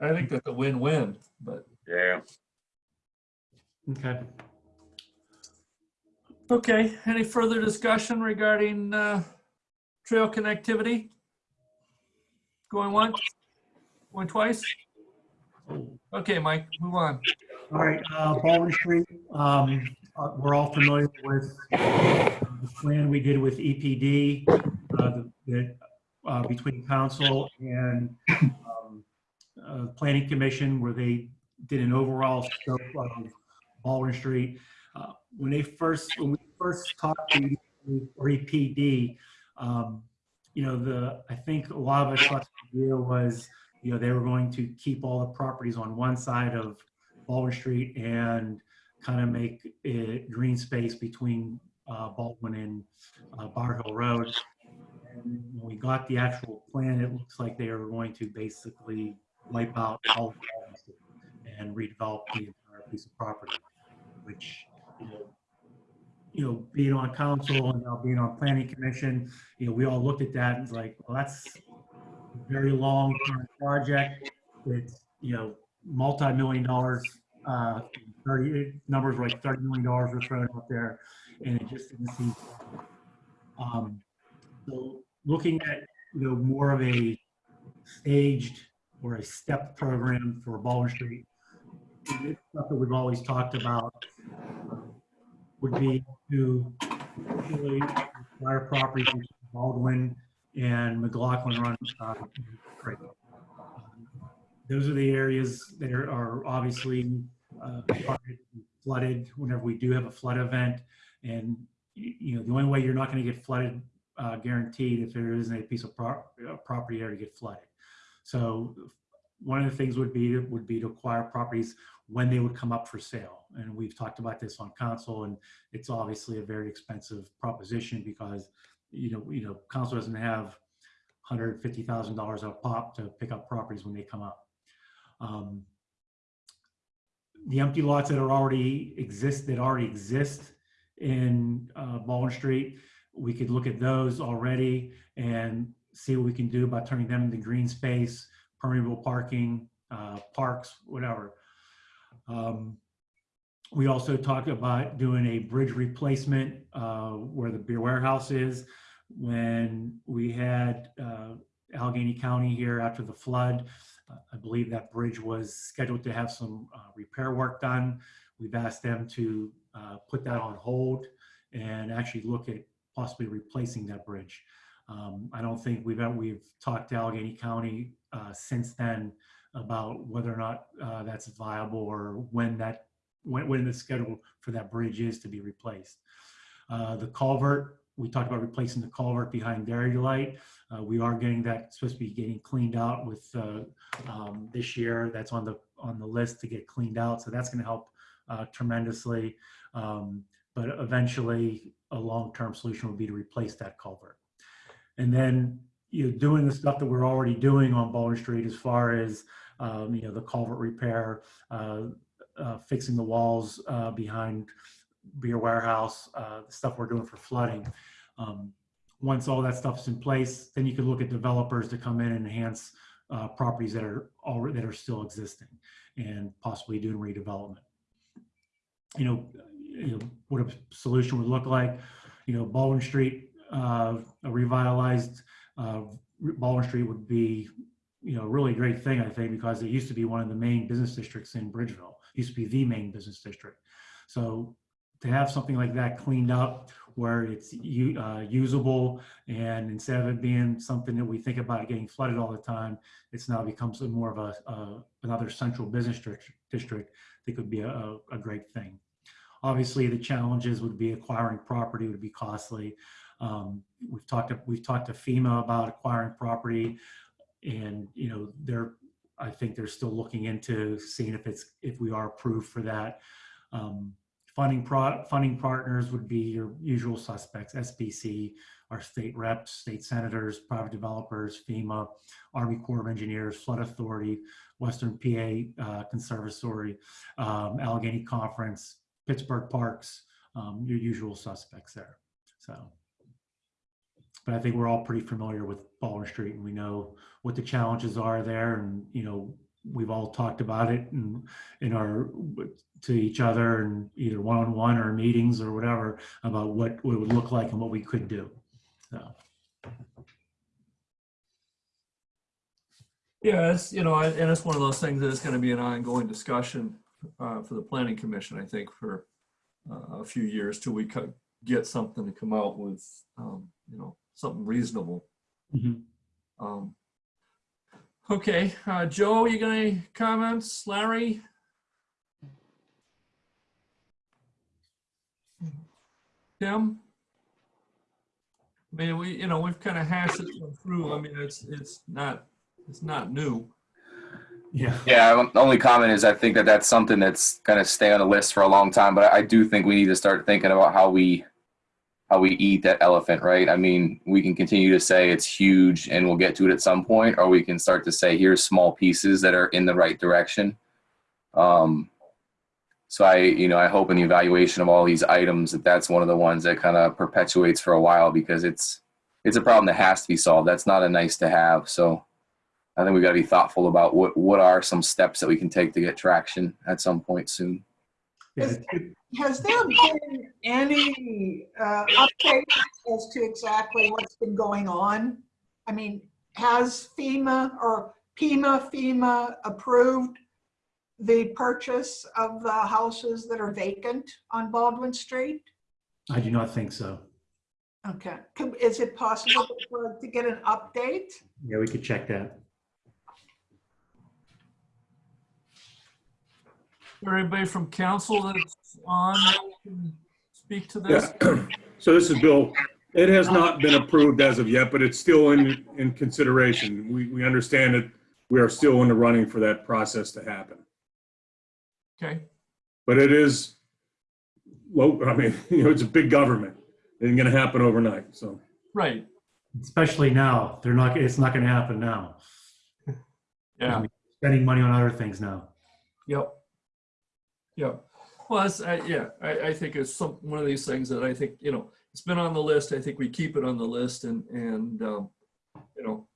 I think that's a win-win, but, Yeah. Okay. okay, any further discussion regarding, uh, trail connectivity? Going once? Going twice? Okay, Mike, move on. All right, uh, Baldwin Street, um, uh, we're all familiar with the plan we did with EPD, uh, the- the, uh, between council and, um, uh, planning commission where they did an overall scope of Baldwin Street. Uh, When they first, when we first talked to EPD, um, you know, the, I think a lot of us thought the idea was, you know, they were going to keep all the properties on one side of Baldwin Street and kind of make it green space between uh, Baldwin and uh, Bower Hill Road. And when we got the actual plan, it looks like they are going to basically wipe out all and redevelop the entire piece of property, which, you know, you know, being on council and now being on planning commission, you know, we all looked at that and it's like, well, that's a very long-term project. It's, you know, multi-million dollars, uh, 30, numbers were like $30 million were thrown out there and it just didn't seem. Um, so looking at, you know, more of a staged or a step program for Baldwin Street, it's stuff that we've always talked about would be to acquire properties in Baldwin and McLaughlin run. uh, Creek. Those are the areas that are- obviously uh, flooded whenever we do have a flood event. And, you know, the only way you're not going to get flooded uh, guaranteed if there isn't a piece of pro- property there to get flooded. So one of the things would be, would be to acquire properties when they would come up for sale. And we've talked about this on council and it's obviously a very expensive proposition because, you know, you know, council doesn't have $150,000 a pop to pick up properties when they come up. Um, The empty lots that are already exist, that already exist in uh, Baldwin Street, we could look at those already and see what we can do by turning them into green space, permeable parking, uh, parks, whatever. Um, We also talked about doing a bridge replacement uh, where the beer warehouse is. When we had uh, Allegheny County here after the flood, uh, I believe that bridge was scheduled to have some uh, repair work done. We've asked them to uh, put that on hold and actually look at possibly replacing that bridge. Um, I don't think we've, we've talked to Allegheny County uh, since then about whether or not uh, that's viable or when that, when, when the schedule for that bridge is to be replaced. Uh, The culvert, we talked about replacing the culvert behind Dairy Delight. Uh, We are getting that, supposed to be getting cleaned out with uh, um, this year. That's on the, on the list to get cleaned out. So that's going to help uh, tremendously. Um, But eventually, a long-term solution would be to replace that culvert. And then, you know, doing the stuff that we're already doing on Baldwin Street as far as, um, you know, the culvert repair, uh, uh, fixing the walls uh, behind Beer Warehouse, uh, the stuff we're doing for flooding. Um, once all that stuff's in place, then you can look at developers to come in and enhance uh, properties that are already, that are still existing and possibly doing redevelopment. You know, you know, what a solution would look like, you know, Baldwin Street, uh, a revitalized, uh, Baldwin Street would be, you know, a really great thing, I think, because it used to be one of the main business districts in Bridgeville, used to be the main business district. So to have something like that cleaned up where it's uh, usable and instead of it being something that we think about getting flooded all the time, it's now becomes more of a, another central business district, that could be a, a, a great thing. Obviously, the challenges would be acquiring property would be costly. Um, we've talked to, we've talked to FEMA about acquiring property, and you know they're I think they're still looking into seeing if it's if we are approved for that. Um, funding pro, funding partners would be your usual suspects: SPC, our state reps, state senators, private developers, FEMA, Army Corps of Engineers, Flood Authority, Western PA uh, Conservatory, um, Allegheny Conference, Pittsburgh Parks, um, your usual suspects there. So, but I think we're all pretty familiar with Baldwin Street and we know what the challenges are there. And, you know, we've all talked about it in, in our, to each other and either one-on-one or meetings or whatever about what, it would look like and what we could do. So, Yeah, it's, you know, and and it's one of those things that is going to be an ongoing discussion uh, for the planning commission, I think, for uh, a few years till we get something to come out with, um, you know, something reasonable. mhm. Um, Okay, uh, Joe, you got any comments? Larry? Tim? I mean, we, you know, we've kind of hashed this one through. I mean, it's, it's not, it's not new. yeah. Yeah, the only comment is I think that that's something that's going to stay on the list for a long time, but I do think we need to start thinking about how we how we eat that elephant, right? I mean, we can continue to say it's huge and we'll get to it at some point, or we can start to say here's small pieces that are in the right direction. Um, so I, you know, I hope in the evaluation of all these items that that's one of the ones that kind of perpetuates for a while because it's it's a problem that has to be solved. That's not a nice to have. So I think we've got to be thoughtful about what what are some steps that we can take to get traction at some point soon. Yeah. Has there been any uh, update as to exactly what's been going on? I mean, has FEMA or PEMA, FEMA approved the purchase of the houses that are vacant on Baldwin Street? I do not think so. Okay, is it possible to get an update? Yeah, we could check that. Everybody from council that's on, can speak to this? Yeah. So this is Bill. It has not been approved as of yet, but it's still in, in consideration. We, we understand that we are still in the running for that process to happen. Okay, But it is, low, I mean, you know, it's a big government. It ain't gonna happen overnight, so. right, Especially now, they're not, it's not gonna happen now. yeah. Spending money on other things now. Yep. Yep. Well, that's, I, yeah, I, I think it's some, one of these things that I think, you know, it's been on the list. I think we keep it on the list and, and, um, you know,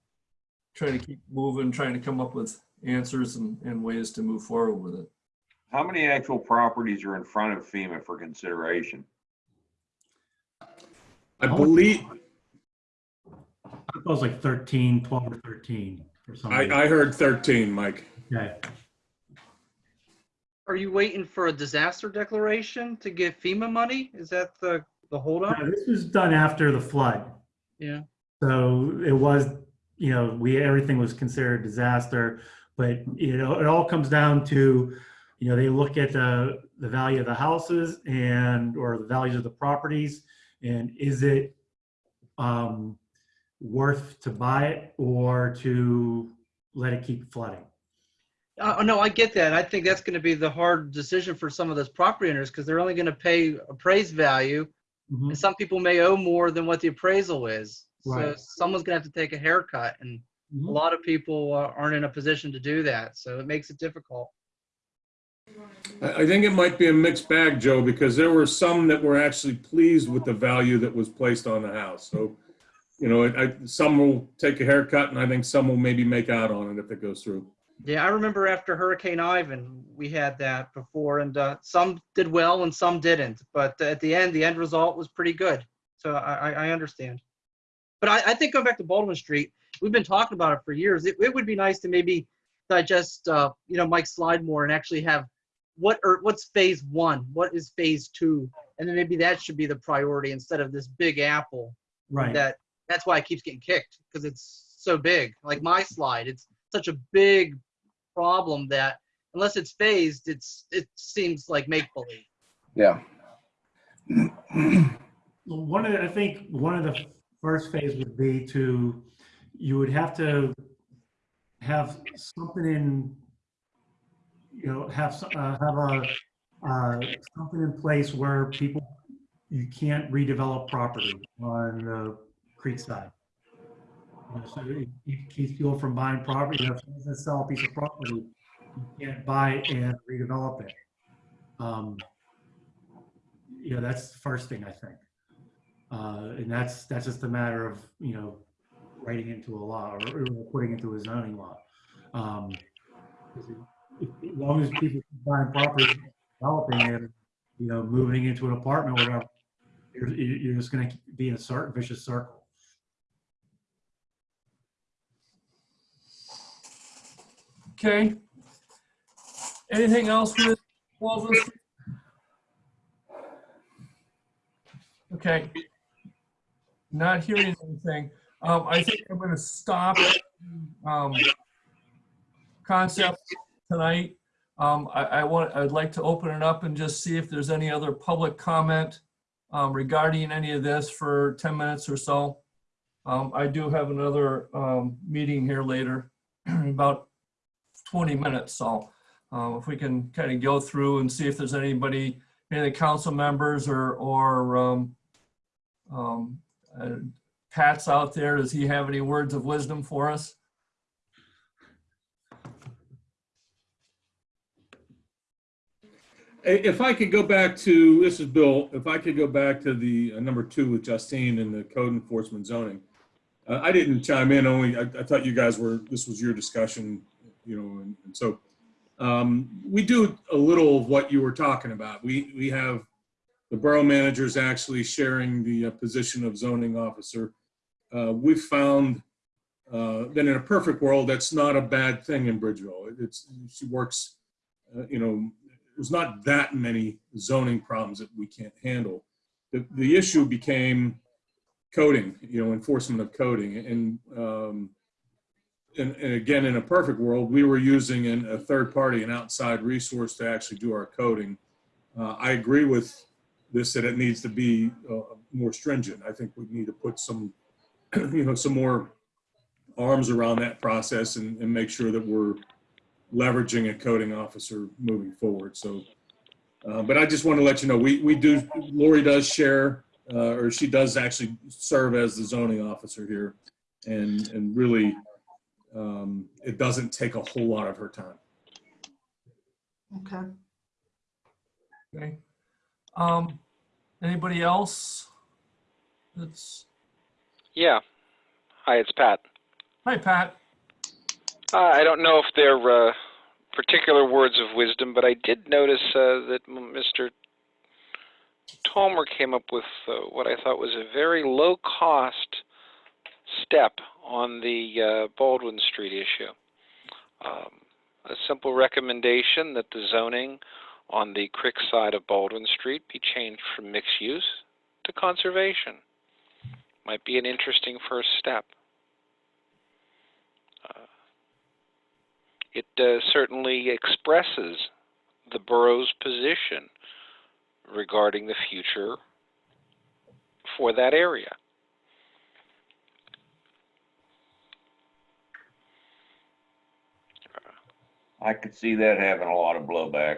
trying to keep moving, trying to come up with answers and, and ways to move forward with it. How many actual properties are in front of FEMA for consideration? I believe, It was like 13, 12 or 13 or something. I, I heard 13, Mike. Okay. Are you waiting for a disaster declaration to get FEMA money? Is that the, the holdup? This was done after the flood. Yeah. So it was, you know, we, everything was considered a disaster, but you know, it all comes down to, you know, they look at the, the value of the houses and, or the values of the properties. And is it, um, worth to buy it or to let it keep flooding? Uh, no, I get that. I think that's going to be the hard decision for some of those property owners because they're only going to pay appraised value, Mhm. and some people may owe more than what the appraisal is. So someone's going to have to take a haircut, and a Mhm. lot of people uh, aren't in a position to do that. So it makes it difficult. I, I think it might be a mixed bag, Joe, because there were some that were actually pleased with the value that was placed on the house. So you know, I, some will take a haircut and I think some will maybe make out on it if it goes through. Yeah, I remember after Hurricane Ivan, we had that before, and uh, some did well and some didn't. But at the end, the end result was pretty good. So I, I I understand. But I, I think going back to Baldwin Street, we've been talking about it for years. It, it would be nice to maybe digest, uh, you know, Mike Slidemore and actually have what or what's phase one, what is phase two, and then maybe that should be the priority instead of this big apple Right. that that's why it keeps getting kicked because it's so big. Like my slide, it's such a big problem that unless it's phased, it's it seems like make believe. Yeah. Well, One of the, I think one of the first phase would be to, you would have to have something in, you know, have, uh, have a, uh, something in place where people, you can't redevelop property on the creek side. So it keeps people from buying property, you someone's gonna sell a piece of property, you can't buy and redevelop it. Um, You know, that's the first thing I think. Uh, and that's, that's just a matter of, you know, writing into a law or, or putting into a zoning law. Um, As long as people buying property, developing it, you know, moving into an apartment, or whatever, you're, you're just gonna be in a certain vicious circle. Okay. Anything else with Street? Okay. Not hearing anything. Um, I think I'm gonna stop, um, concept tonight. Um, I, I want, I'd like to open it up and just see if there's any other public comment, um, regarding any of this for 10 minutes or so. Um, I do have another, um, meeting here later, about 20 minutes, so uh, if we can kind of go through and see if there's anybody, any of the council members or, or um, um, uh, Pat's out there, does he have any words of wisdom for us? If I could go back to, this is Bill, if I could go back to the uh, number two with Justine and the code enforcement zoning. Uh, I didn't chime in, only, I, I thought you guys were, this was your discussion, you know, and, and so. Um, we do a little of what you were talking about. We, we have the borough managers actually sharing the uh, position of zoning officer. Uh, we've found, uh, that in a perfect world, that's not a bad thing in Bridgeville. It's, she works, uh, you know, there's not that many zoning problems that we can't handle. The, the issue became coding, you know, enforcement of coding. And, um, and, and again, in a perfect world, we were using an, a third party, an outside resource to actually do our coding. Uh, I agree with this, that it needs to be uh, more stringent. I think we need to put some, you know, some more arms around that process and, and make sure that we're leveraging a coding officer moving forward. So, uh, but I just want to let you know, we, we do, Lori does share, uh, or she does actually serve as the zoning officer here. And, and really, um, it doesn't take a whole lot of her time. Okay. Okay. Um, anybody else? That's, Yeah. Hi, it's Pat. hi, Pat. Uh, I don't know if they're uh, particular words of wisdom, but I did notice uh, that Mr. Tomer came up with uh, what I thought was a very low cost step on the uh, Baldwin Street issue. Um, a simple recommendation that the zoning on the creek side of Baldwin Street be changed from mixed use to conservation. Might be an interesting first step. Uh, it uh, certainly expresses the borough's position regarding the future for that area. I could see that having a lot of blowback.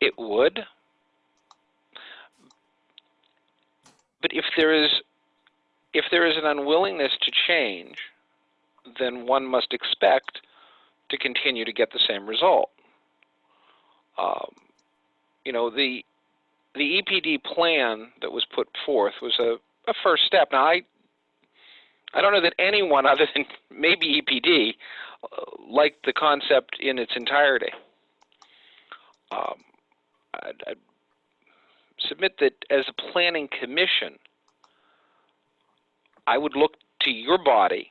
It would. But if there is if there is an unwillingness to change, then one must expect to continue to get the same result. Um, you know, the the EPD plan that was put forth was a, a first step. Now, I I don't know that anyone other than maybe EPD liked the concept in its entirety. Um, I'd, I'd submit that as a planning commission, I would look to your body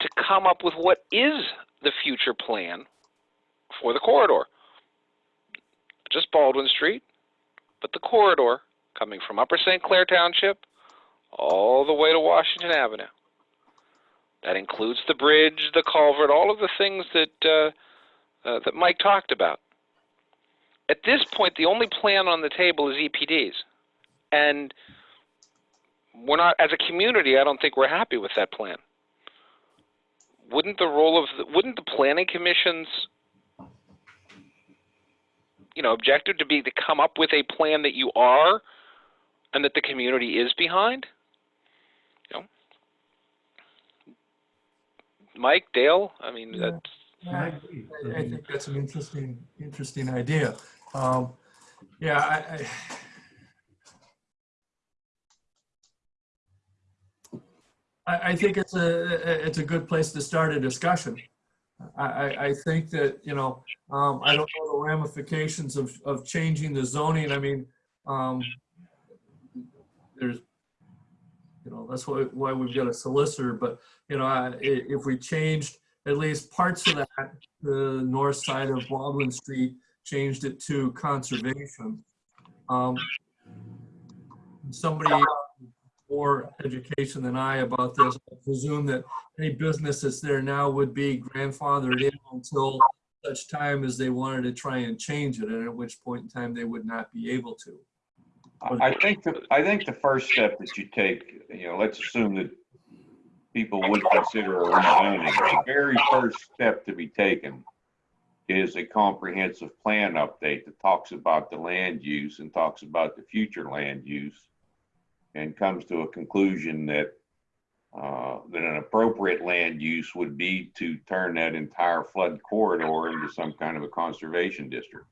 to come up with what is the future plan for the corridor. Just Baldwin Street, but the corridor coming from Upper St. Clair Township all the way to Washington Avenue. That includes the bridge, the culvert, all of the things that uh, uh, that Mike talked about. At this point, the only plan on the table is EPDs, and we're not, as a community, I don't think we're happy with that plan. Wouldn't the role of the, wouldn't the planning commission's you know objective to be to come up with a plan that you are and that the community is behind? You know, Mike, Dale, I mean Yeah. that's I agree. I- I think that's an interesting, interesting idea. Um, Yeah, I, I, I think it's a, it's a good place to start a discussion. I, I, I think that, you know, um, I don't know the ramifications of, of changing the zoning. I mean, um, there's, you know, that's why, why we've got a solicitor, but, you know, I- if we changed at least parts of that, the north side of Baldwin Street, changed it to conservation. Um, Somebody more education than I about this, I presume that any business that's there now would be grandfathered in until such time as they wanted to try and change it, and at which point in time they would not be able to. I think, the I think the first step that you take, you know, let's assume that people would consider a rezoning. The very first step to be taken is a comprehensive plan update that talks about the land use and talks about the future land use and comes to a conclusion that uh, that an appropriate land use would be to turn that entire flood corridor into some kind of a conservation district.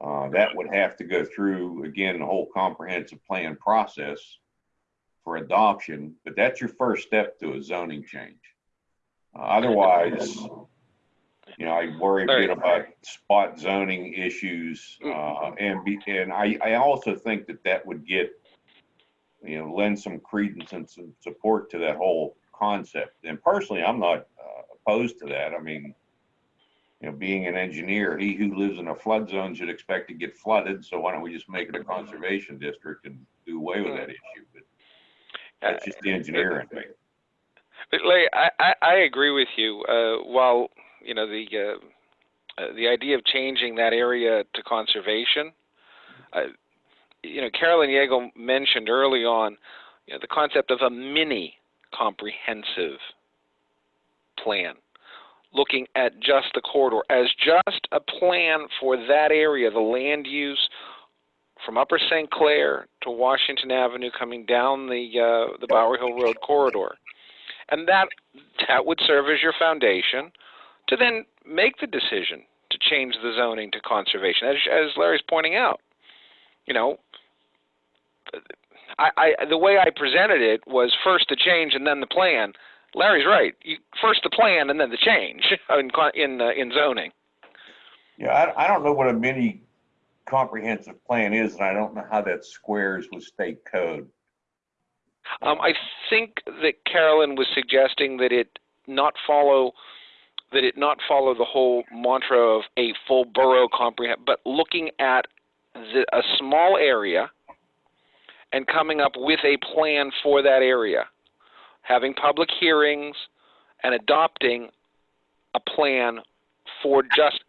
Uh, that would have to go through, again, the whole comprehensive plan process for adoption, but that's your first step to a zoning change. Uh, Otherwise, you know, I worry a bit about spot zoning issues, uh, and be, and I, I also think that that would get, you know, lend some credence and some support to that whole concept. And personally, I'm not uh, opposed to that. I mean, you know, being an engineer, he who lives in a flood zone should expect to get flooded, so why don't we just make it a conservation district and do away with that issue? But that's just the engineer in me. But Larry, I, I, I agree with you. Uh, while you know the uh, uh, the idea of changing that area to conservation, uh, you know, Carolyn Yeagle mentioned early on, you know, the concept of a mini comprehensive plan, looking at just the corridor. As just a plan for that area, the land use from Upper St. Clair to Washington Avenue, coming down the uh, the Bower Hill Road corridor. And that that would serve as your foundation to then make the decision to change the zoning to conservation. As, as larry's pointing out you know I, I the way i presented it was first the change and then the plan larry's right. You, first the plan and then the change in in uh, in zoning. Yeah, I, I don't know what a mini comprehensive plan is, and I don't know how that squares with state code. Um, I think that Carolyn was suggesting that it not follow that it not follow the whole mantra of a full borough comprehensive, but looking at the, a small area and coming up with a plan for that area, having public hearings and adopting a plan for just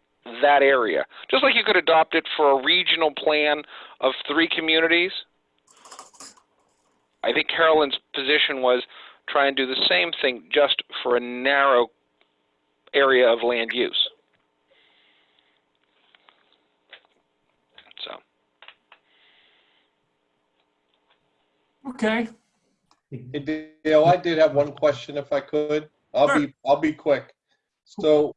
that area. Just like you could adopt it for a regional plan of three communities. I think Carolyn's position was try and do the same thing just for a narrow area of land use. So, Okay, Hey, Dale, I did have one question if I could. I'll be, I'll be quick. So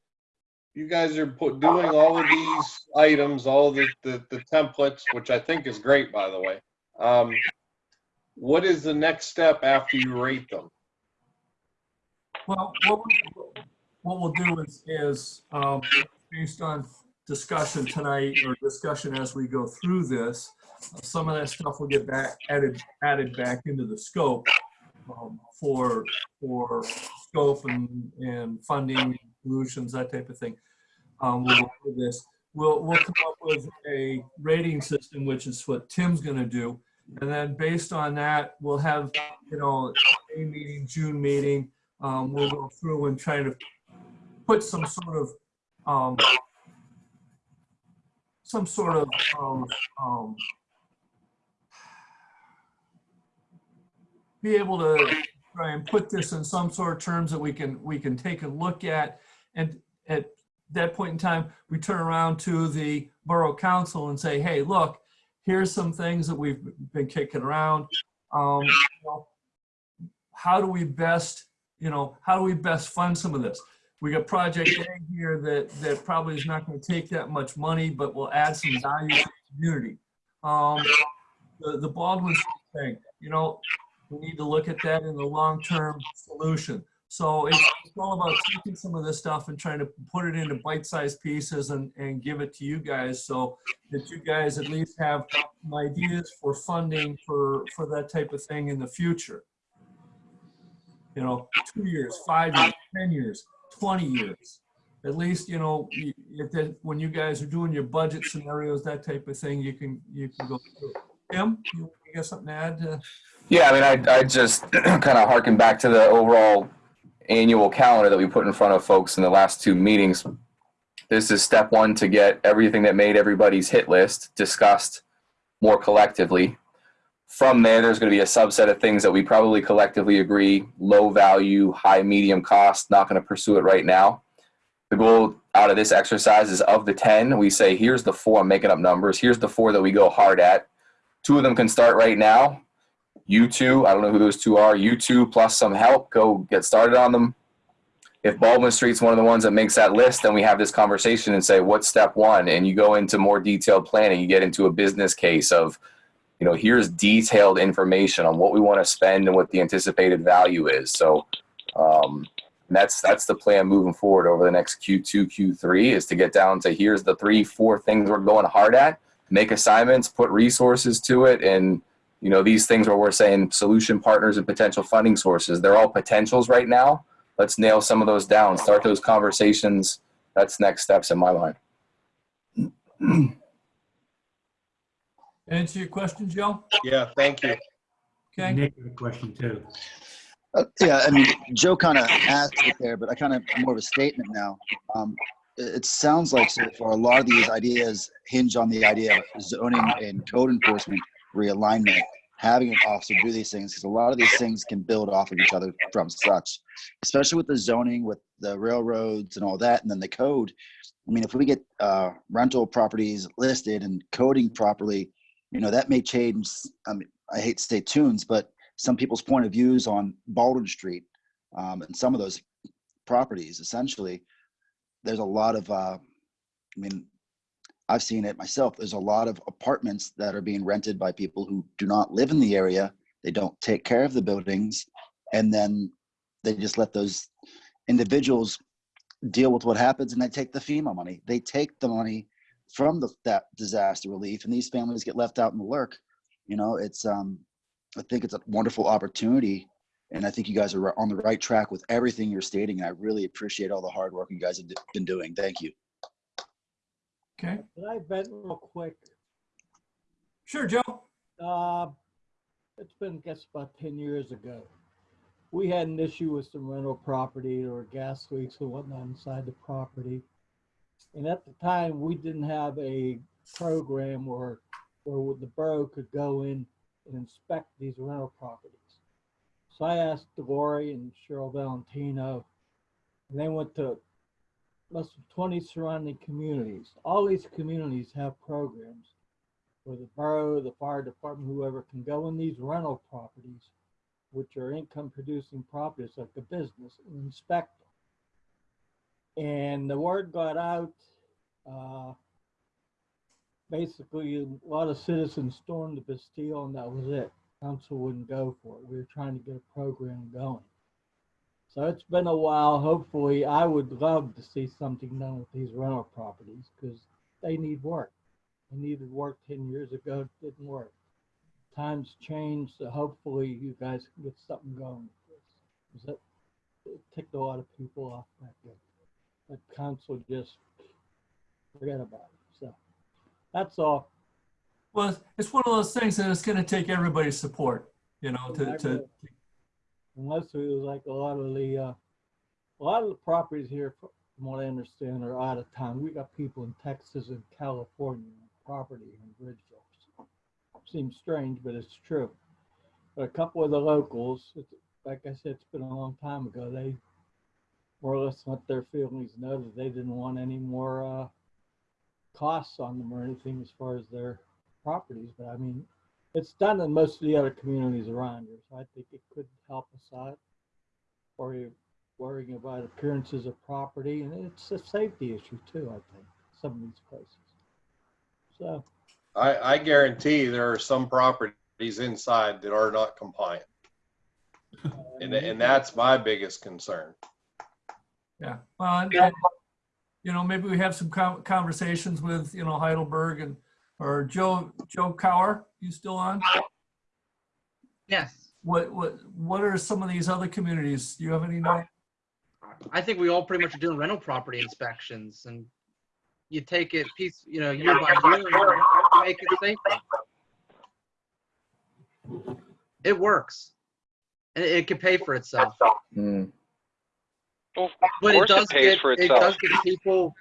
you guys are put, doing all of these items, all the, the, the templates, which I think is great, by the way. Um, what is the next step after you rate them? Well, what, we- what we'll do is, is, um, based on discussion tonight or discussion as we go through this, some of that stuff will get back, added, added back into the scope, um, for, for scope and, and funding solutions, that type of thing. Um, we'll through this. We'll, we'll come up with a rating system, which is what Tim's gonna do. And then based on that, we'll have, you know, May meeting, June meeting, um, we'll go through and try to put some sort of, um, some sort of, um, be able to try and put this in some sort of terms that we can, we can take a look at. And at that point in time, we turn around to the Borough Council and say, hey, look, here's some things that we've been kicking around. Um, know, how do we best, you know, how do we best fund some of this? We got Project A here that, that probably is not going to take that much money, but will add some value to the community. Um, the, the Baldwin thing, you know, we need to look at that in the long-term solution. So it's all about taking some of this stuff and trying to put it into bite-sized pieces and, and give it to you guys so that you guys at least have ideas for funding for, for that type of thing in the future. You know, two years, five years, 10 years, 20 years. At least, you know, if that, when you guys are doing your budget scenarios, that type of thing, you can, you can go through. Tim, you you got something to add? to- Yeah, I mean, I, I just kind of harken back to the overall annual calendar that we put in front of folks in the last two meetings. This is step one to get everything that made everybody's hit list discussed more collectively. From there, there's going to be a subset of things that we probably collectively agree, low value, high, medium cost, not going to pursue it right now. The goal out of this exercise is of the 10, we say, here's the four, I'm making up numbers, here's the four that we go hard at. Two of them can start right now. You two, I don't know who those two are, you two plus some help, go get started on them. If Baldwin Street's one of the ones that makes that list, then we have this conversation and say, what's step one? And you go into more detailed planning, you get into a business case of, you know, here's detailed information on what we want to spend and what the anticipated value is. So um, that's that's the plan moving forward over the next Q2, Q3 is to get down to here's the three, four things we're going hard at, make assignments, put resources to it, and you know these things where we're saying solution partners and potential funding sources. They're all potentials right now. Let's nail some of those down. Start those conversations. That's next steps in my mind. Answer your question, Joe? Yeah, thank you. Okay. Nick had a question too. Uh, Yeah, I mean, Joe kind of asked it there, but I kind of more of a statement now. Um, it, it sounds like so far a lot of these ideas hinge on the idea of zoning and code enforcement realignment, having an officer do these things, because a lot of these things can build off of each other from such, especially with the zoning, with the railroads and all that, and then the code. I mean, if we get uh, rental properties listed and coding properly, you know, that may change. I mean, I hate to say tunes, but some people's point of views on Baldwin Street um, and some of those properties. Essentially, there's a lot of, uh, I mean, I've seen it myself. There's a lot of apartments that are being rented by people who do not live in the area. They don't take care of the buildings, and then they just let those individuals deal with what happens, and they take the FEMA money. They take the money from the, that disaster relief, and these families get left out in the lurk. You know, it's um, I think it's a wonderful opportunity. And I think you guys are on the right track with everything you're stating. And I really appreciate all the hard work you guys have been doing. Thank you. Okay. Can I vent real quick? Sure, Joe. Uh, it's been, I guess, about 10 years ago. We had an issue with some rental property or gas leaks and whatnot inside the property. And at the time, we didn't have a program where, where the borough could go in and inspect these rental properties. So I asked Devore and Cheryl Valentino, and they went to than 20 surrounding communities. All these communities have programs where the borough, the fire department, whoever can go in these rental properties, which are income producing properties like a business, and inspect them. And the word got out. Uh, basically, a lot of citizens stormed the Bastille, and that was it. Council wouldn't go for it. We were trying to get a program going. So it's been a while. Hopefully, I would love to see something done with these rental properties because they need work. They needed work 10 years ago, it didn't work. Times changed, so hopefully you guys can get something going. with this. it ticked a lot of people off back then. But council just forget about it. So that's all. Well, it's- one of those things that it's gonna take everybody's support, you know, to, to, Unless it was like a lot of the, uh, a lot of the properties here, from what I understand, are out of town. We got people in Texas and California, on property in Bridgeville. Seems strange, but it's true. But a couple of the locals, like I said, it's been a long time ago, they more or less let their families know that they didn't want any more, uh, costs on them or anything as far as their properties. But I mean, it's done in most of the other communities around here, so I think it could help us out. Or you're worrying about appearances of property, and it's a safety issue too, I think, some of these places. So, I, I guarantee there are some properties inside that are not compliant. Uh, and, and that's my biggest concern. yeah. Well, and- and, you know, maybe we have some con- conversations with, you know, Heidelberg and, or Joe, Joe Cower, you still on? Yes. What, what, what are some of these other communities? Do you have any know? I think we all pretty much are doing rental property inspections and you take it piece, you know, year by year, and make it safer. It works. And it can pay for itself. Mm. Well, But it course it does get, for it does get people,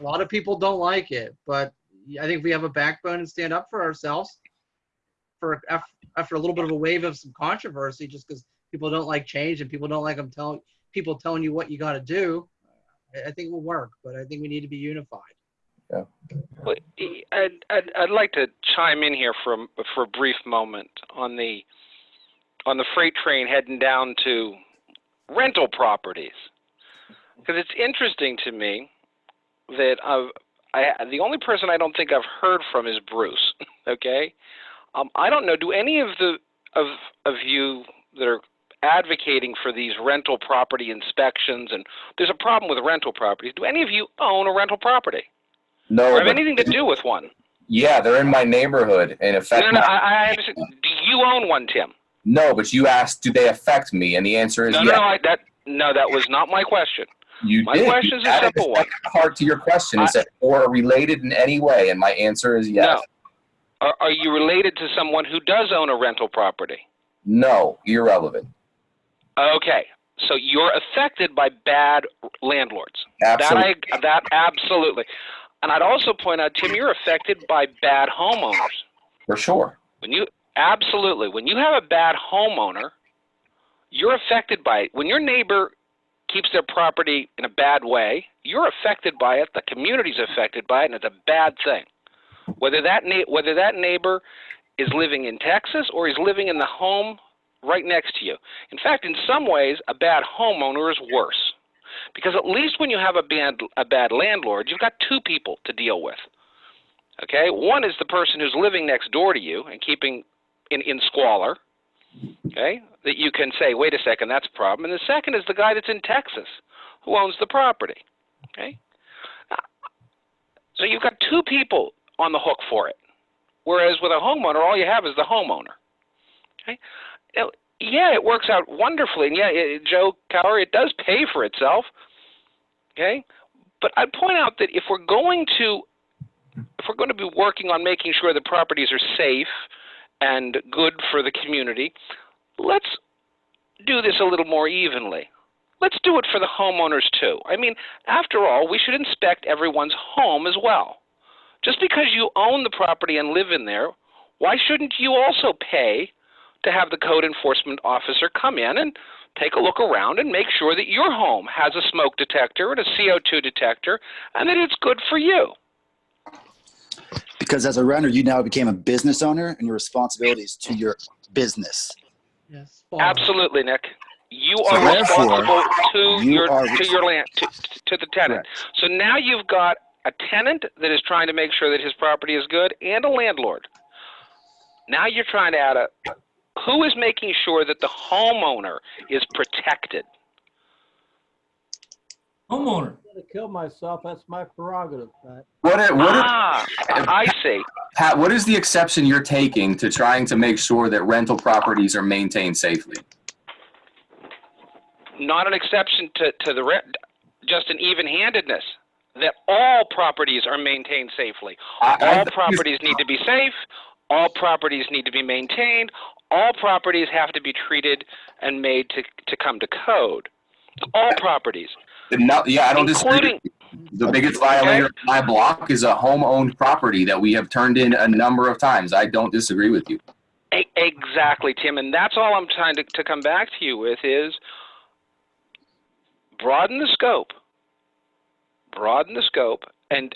a lot of people don't like it, but I think we have a backbone and stand up for ourselves for, af- after a little bit of a wave of some controversy, just because people don't like change and people don't like them telling, people telling you what you got to do. I, I think it will work, but I think we need to be unified. Well, I'd, I'd, I'd like to chime in here for, a- for a brief moment on the, on the freight train heading down to rental properties. Because it's interesting to me that I've, I, the only person I don't think I've heard from is Bruce, okay? Um, I don't know, do any of the, of, of you that are advocating for these rental property inspections, and there's a problem with rental properties, do any of you own a rental property? No, or have anything to do with one? Yeah, they're in my neighborhood and affect no, no, I, I understand. Do you own one, Tim? no, but you asked, do they affect me? And the answer is No, no, yes. no, I, that, no, that was not my question. You my did. You question's a simple one. Part to your question Is that or related in any way, and my answer is yes. No. Are, are you related to someone who does own a rental property? No, irrelevant. Okay, so you're affected by bad landlords. Absolutely. That I, that absolutely. And I'd also point out, Tim, you're affected by bad homeowners. For sure. When you absolutely, when you have a bad homeowner, you're affected by it. When your neighbor keeps their property in a bad way, you're affected by it. The community's affected by it, and it's a bad thing. Whether that whether that neighbor is living in Texas or he's living in the home right next to you. In fact, in some ways, a bad homeowner is worse. Because at least when you have a bad, a bad landlord, you've got two people to deal with. Okay? One is the person who's living next door to you and keeping in, in squalor. Okay? That you can say, wait a second, that's a problem. And the second is the guy that's in Texas who owns the property. Okay? So you've got two people on the hook for it. Whereas with a homeowner, all you have is the homeowner. Okay? Now, yeah, it works out wonderfully. And yeah, it, Joe Cower, it does pay for itself. Okay? But I'd point out that if we're going to if we're going to be working on making sure the properties are safe and good for the community, let's do this a little more evenly. Let's do it for the homeowners too. I mean, after all, we should inspect everyone's home as well. Just because you own the property and live in there, why shouldn't you also pay to have the code enforcement officer come in and take a look around and make sure that your home has a smoke detector and a CO2 detector and that it's good for you? Because as a renter, you now became a business owner and your responsibilities to your business. Yes. Absolutely, Nick. You So are therefore, responsible to you your are to your land to, to the tenant. So now you've got a tenant that is trying to make sure that his property is good and a landlord. Now you're trying to add a who is making sure that the homeowner is protected. Homeowner. I'm gonna kill myself, that's my prerogative, Pat. What, are- what, are- Ah, I see. Pat, what is the exception you're taking to trying to make sure that rental properties are maintained safely? Not an exception to, to the, rent, just an even-handedness, that all properties are maintained safely. I- I- All properties need to be safe, all properties need to be maintained, all properties have to be treated and made to, to come to code. All properties, No, yeah, I don't disagree. The biggest violator of my block is a home-owned property that we have turned in a number of times. I don't disagree with you. Exactly, Tim, and that's all I'm trying to, to come back to you with is broaden the scope. Broaden the scope, and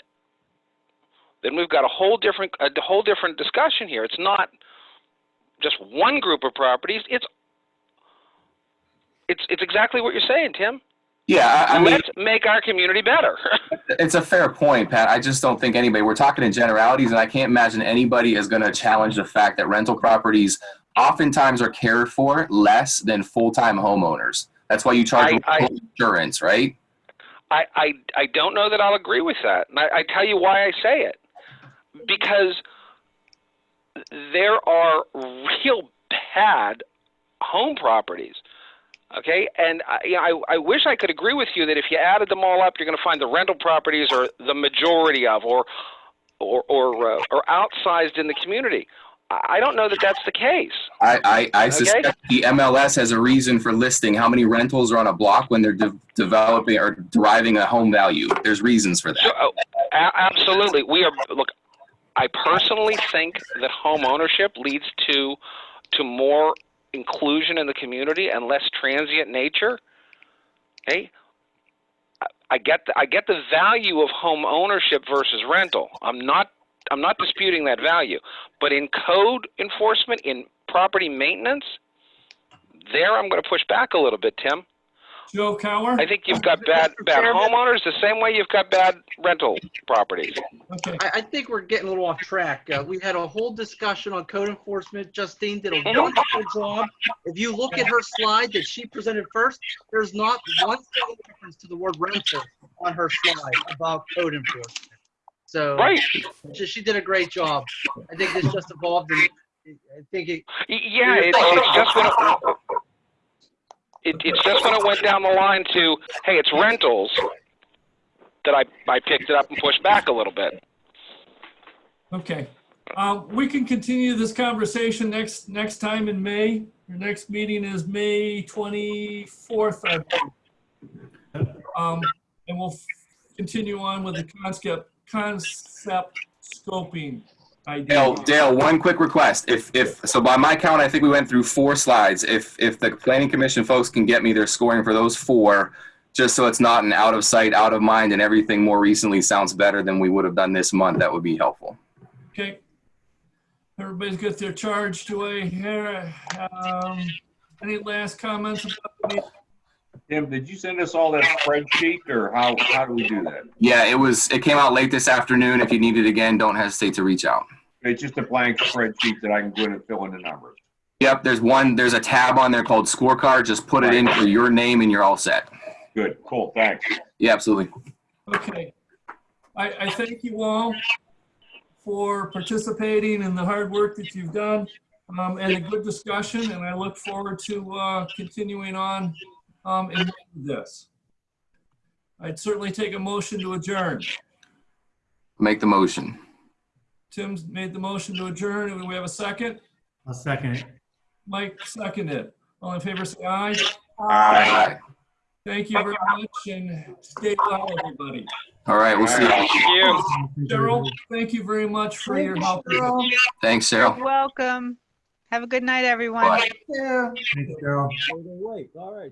then we've got a whole different, a whole different discussion here. It's not just one group of properties, it's, it's, it's exactly what you're saying, Tim. Yeah, I, I mean, Let's make our community better. it's a fair point, Pat. I just don't think anybody, we're talking in generalities, and I can't imagine anybody is going to challenge the fact that rental properties oftentimes are cared for less than full-time homeowners. That's why you charge I- I- insurance, right? I, I, I don't know that I'll agree with that. And I, I tell you why I say it. Because there are real bad home properties. Okay, and I, you know, I, I wish I could agree with you that if you added them all up, you're going to find the rental properties are the majority of, or, or, or, uh, or outsized in the community. I I don't know that that's the case. I, I, I Okay. suspect the MLS has a reason for listing how many rentals are on a block when they're de- developing or deriving a home value. There's reasons for that. oh, absolutely. We are look. I personally think that home ownership leads to to more inclusion in the community and less transient nature. Okay, I- get the, I get the value of home ownership versus rental. I'm not I'm not disputing that value, but in code enforcement, in property maintenance, there I'm going to push back a little bit, Tim. Joe Cower? I think you've got bad bad homeowners the same way you've got bad rental properties. Okay. I, I think we're getting a little off track. Uh, we had a whole discussion on code enforcement. Justine did a Mhm. wonderful job. If you look at her slide that she presented first, there's not one single reference to the word rental on her slide about code enforcement. So Right. she, she did a great job. I think this just evolved and I think it, Yeah, it's, it's just when it, it, it's just when it went down the line to, hey, it's rentals, that I, I picked it up and pushed back a little bit. Okay. Um, We can continue this conversation next, next time in May. Your next meeting is May 24th. I. Um, And we'll continue on with the concept, concept scoping Dale, Dale, one quick request. If, if, so by my count, I think we went through four slides. If, if the planning commission folks can get me their scoring for those four, just so it's not an out of sight, out of mind, and everything more recently sounds better than we would have done this month, that would be helpful. Okay. Everybody's got their charge. Do I hear, um, any last comments about the meeting? Tim, did you send us all that spreadsheet or how, how do we do that? Yeah, it was, it came out late this afternoon. If you need it again, don't hesitate to reach out. It's just a blank spreadsheet that I can go in and fill in the numbers. Yep, there's one, there's a tab on there called scorecard. Just put it in for your name and you're all set. Good, cool, thanks. Yeah, absolutely. Okay. I, I thank you all for participating in the hard work that you've done um, and a good discussion, and I look forward to uh, continuing on um, in this. I'd certainly take a motion to adjourn. Make the motion. Tim's made the motion to adjourn. Do we have a second? I'll second it. Mike seconded. All in favor, say aye. Aye. Thank you very much and stay well, everybody. All right, we'll see you. Thank you. Cheryl, thank you very much for your help. Thanks, Cheryl. You're welcome. Have a good night, everyone. Bye. Yeah. Thanks, Carol. Wait, all right.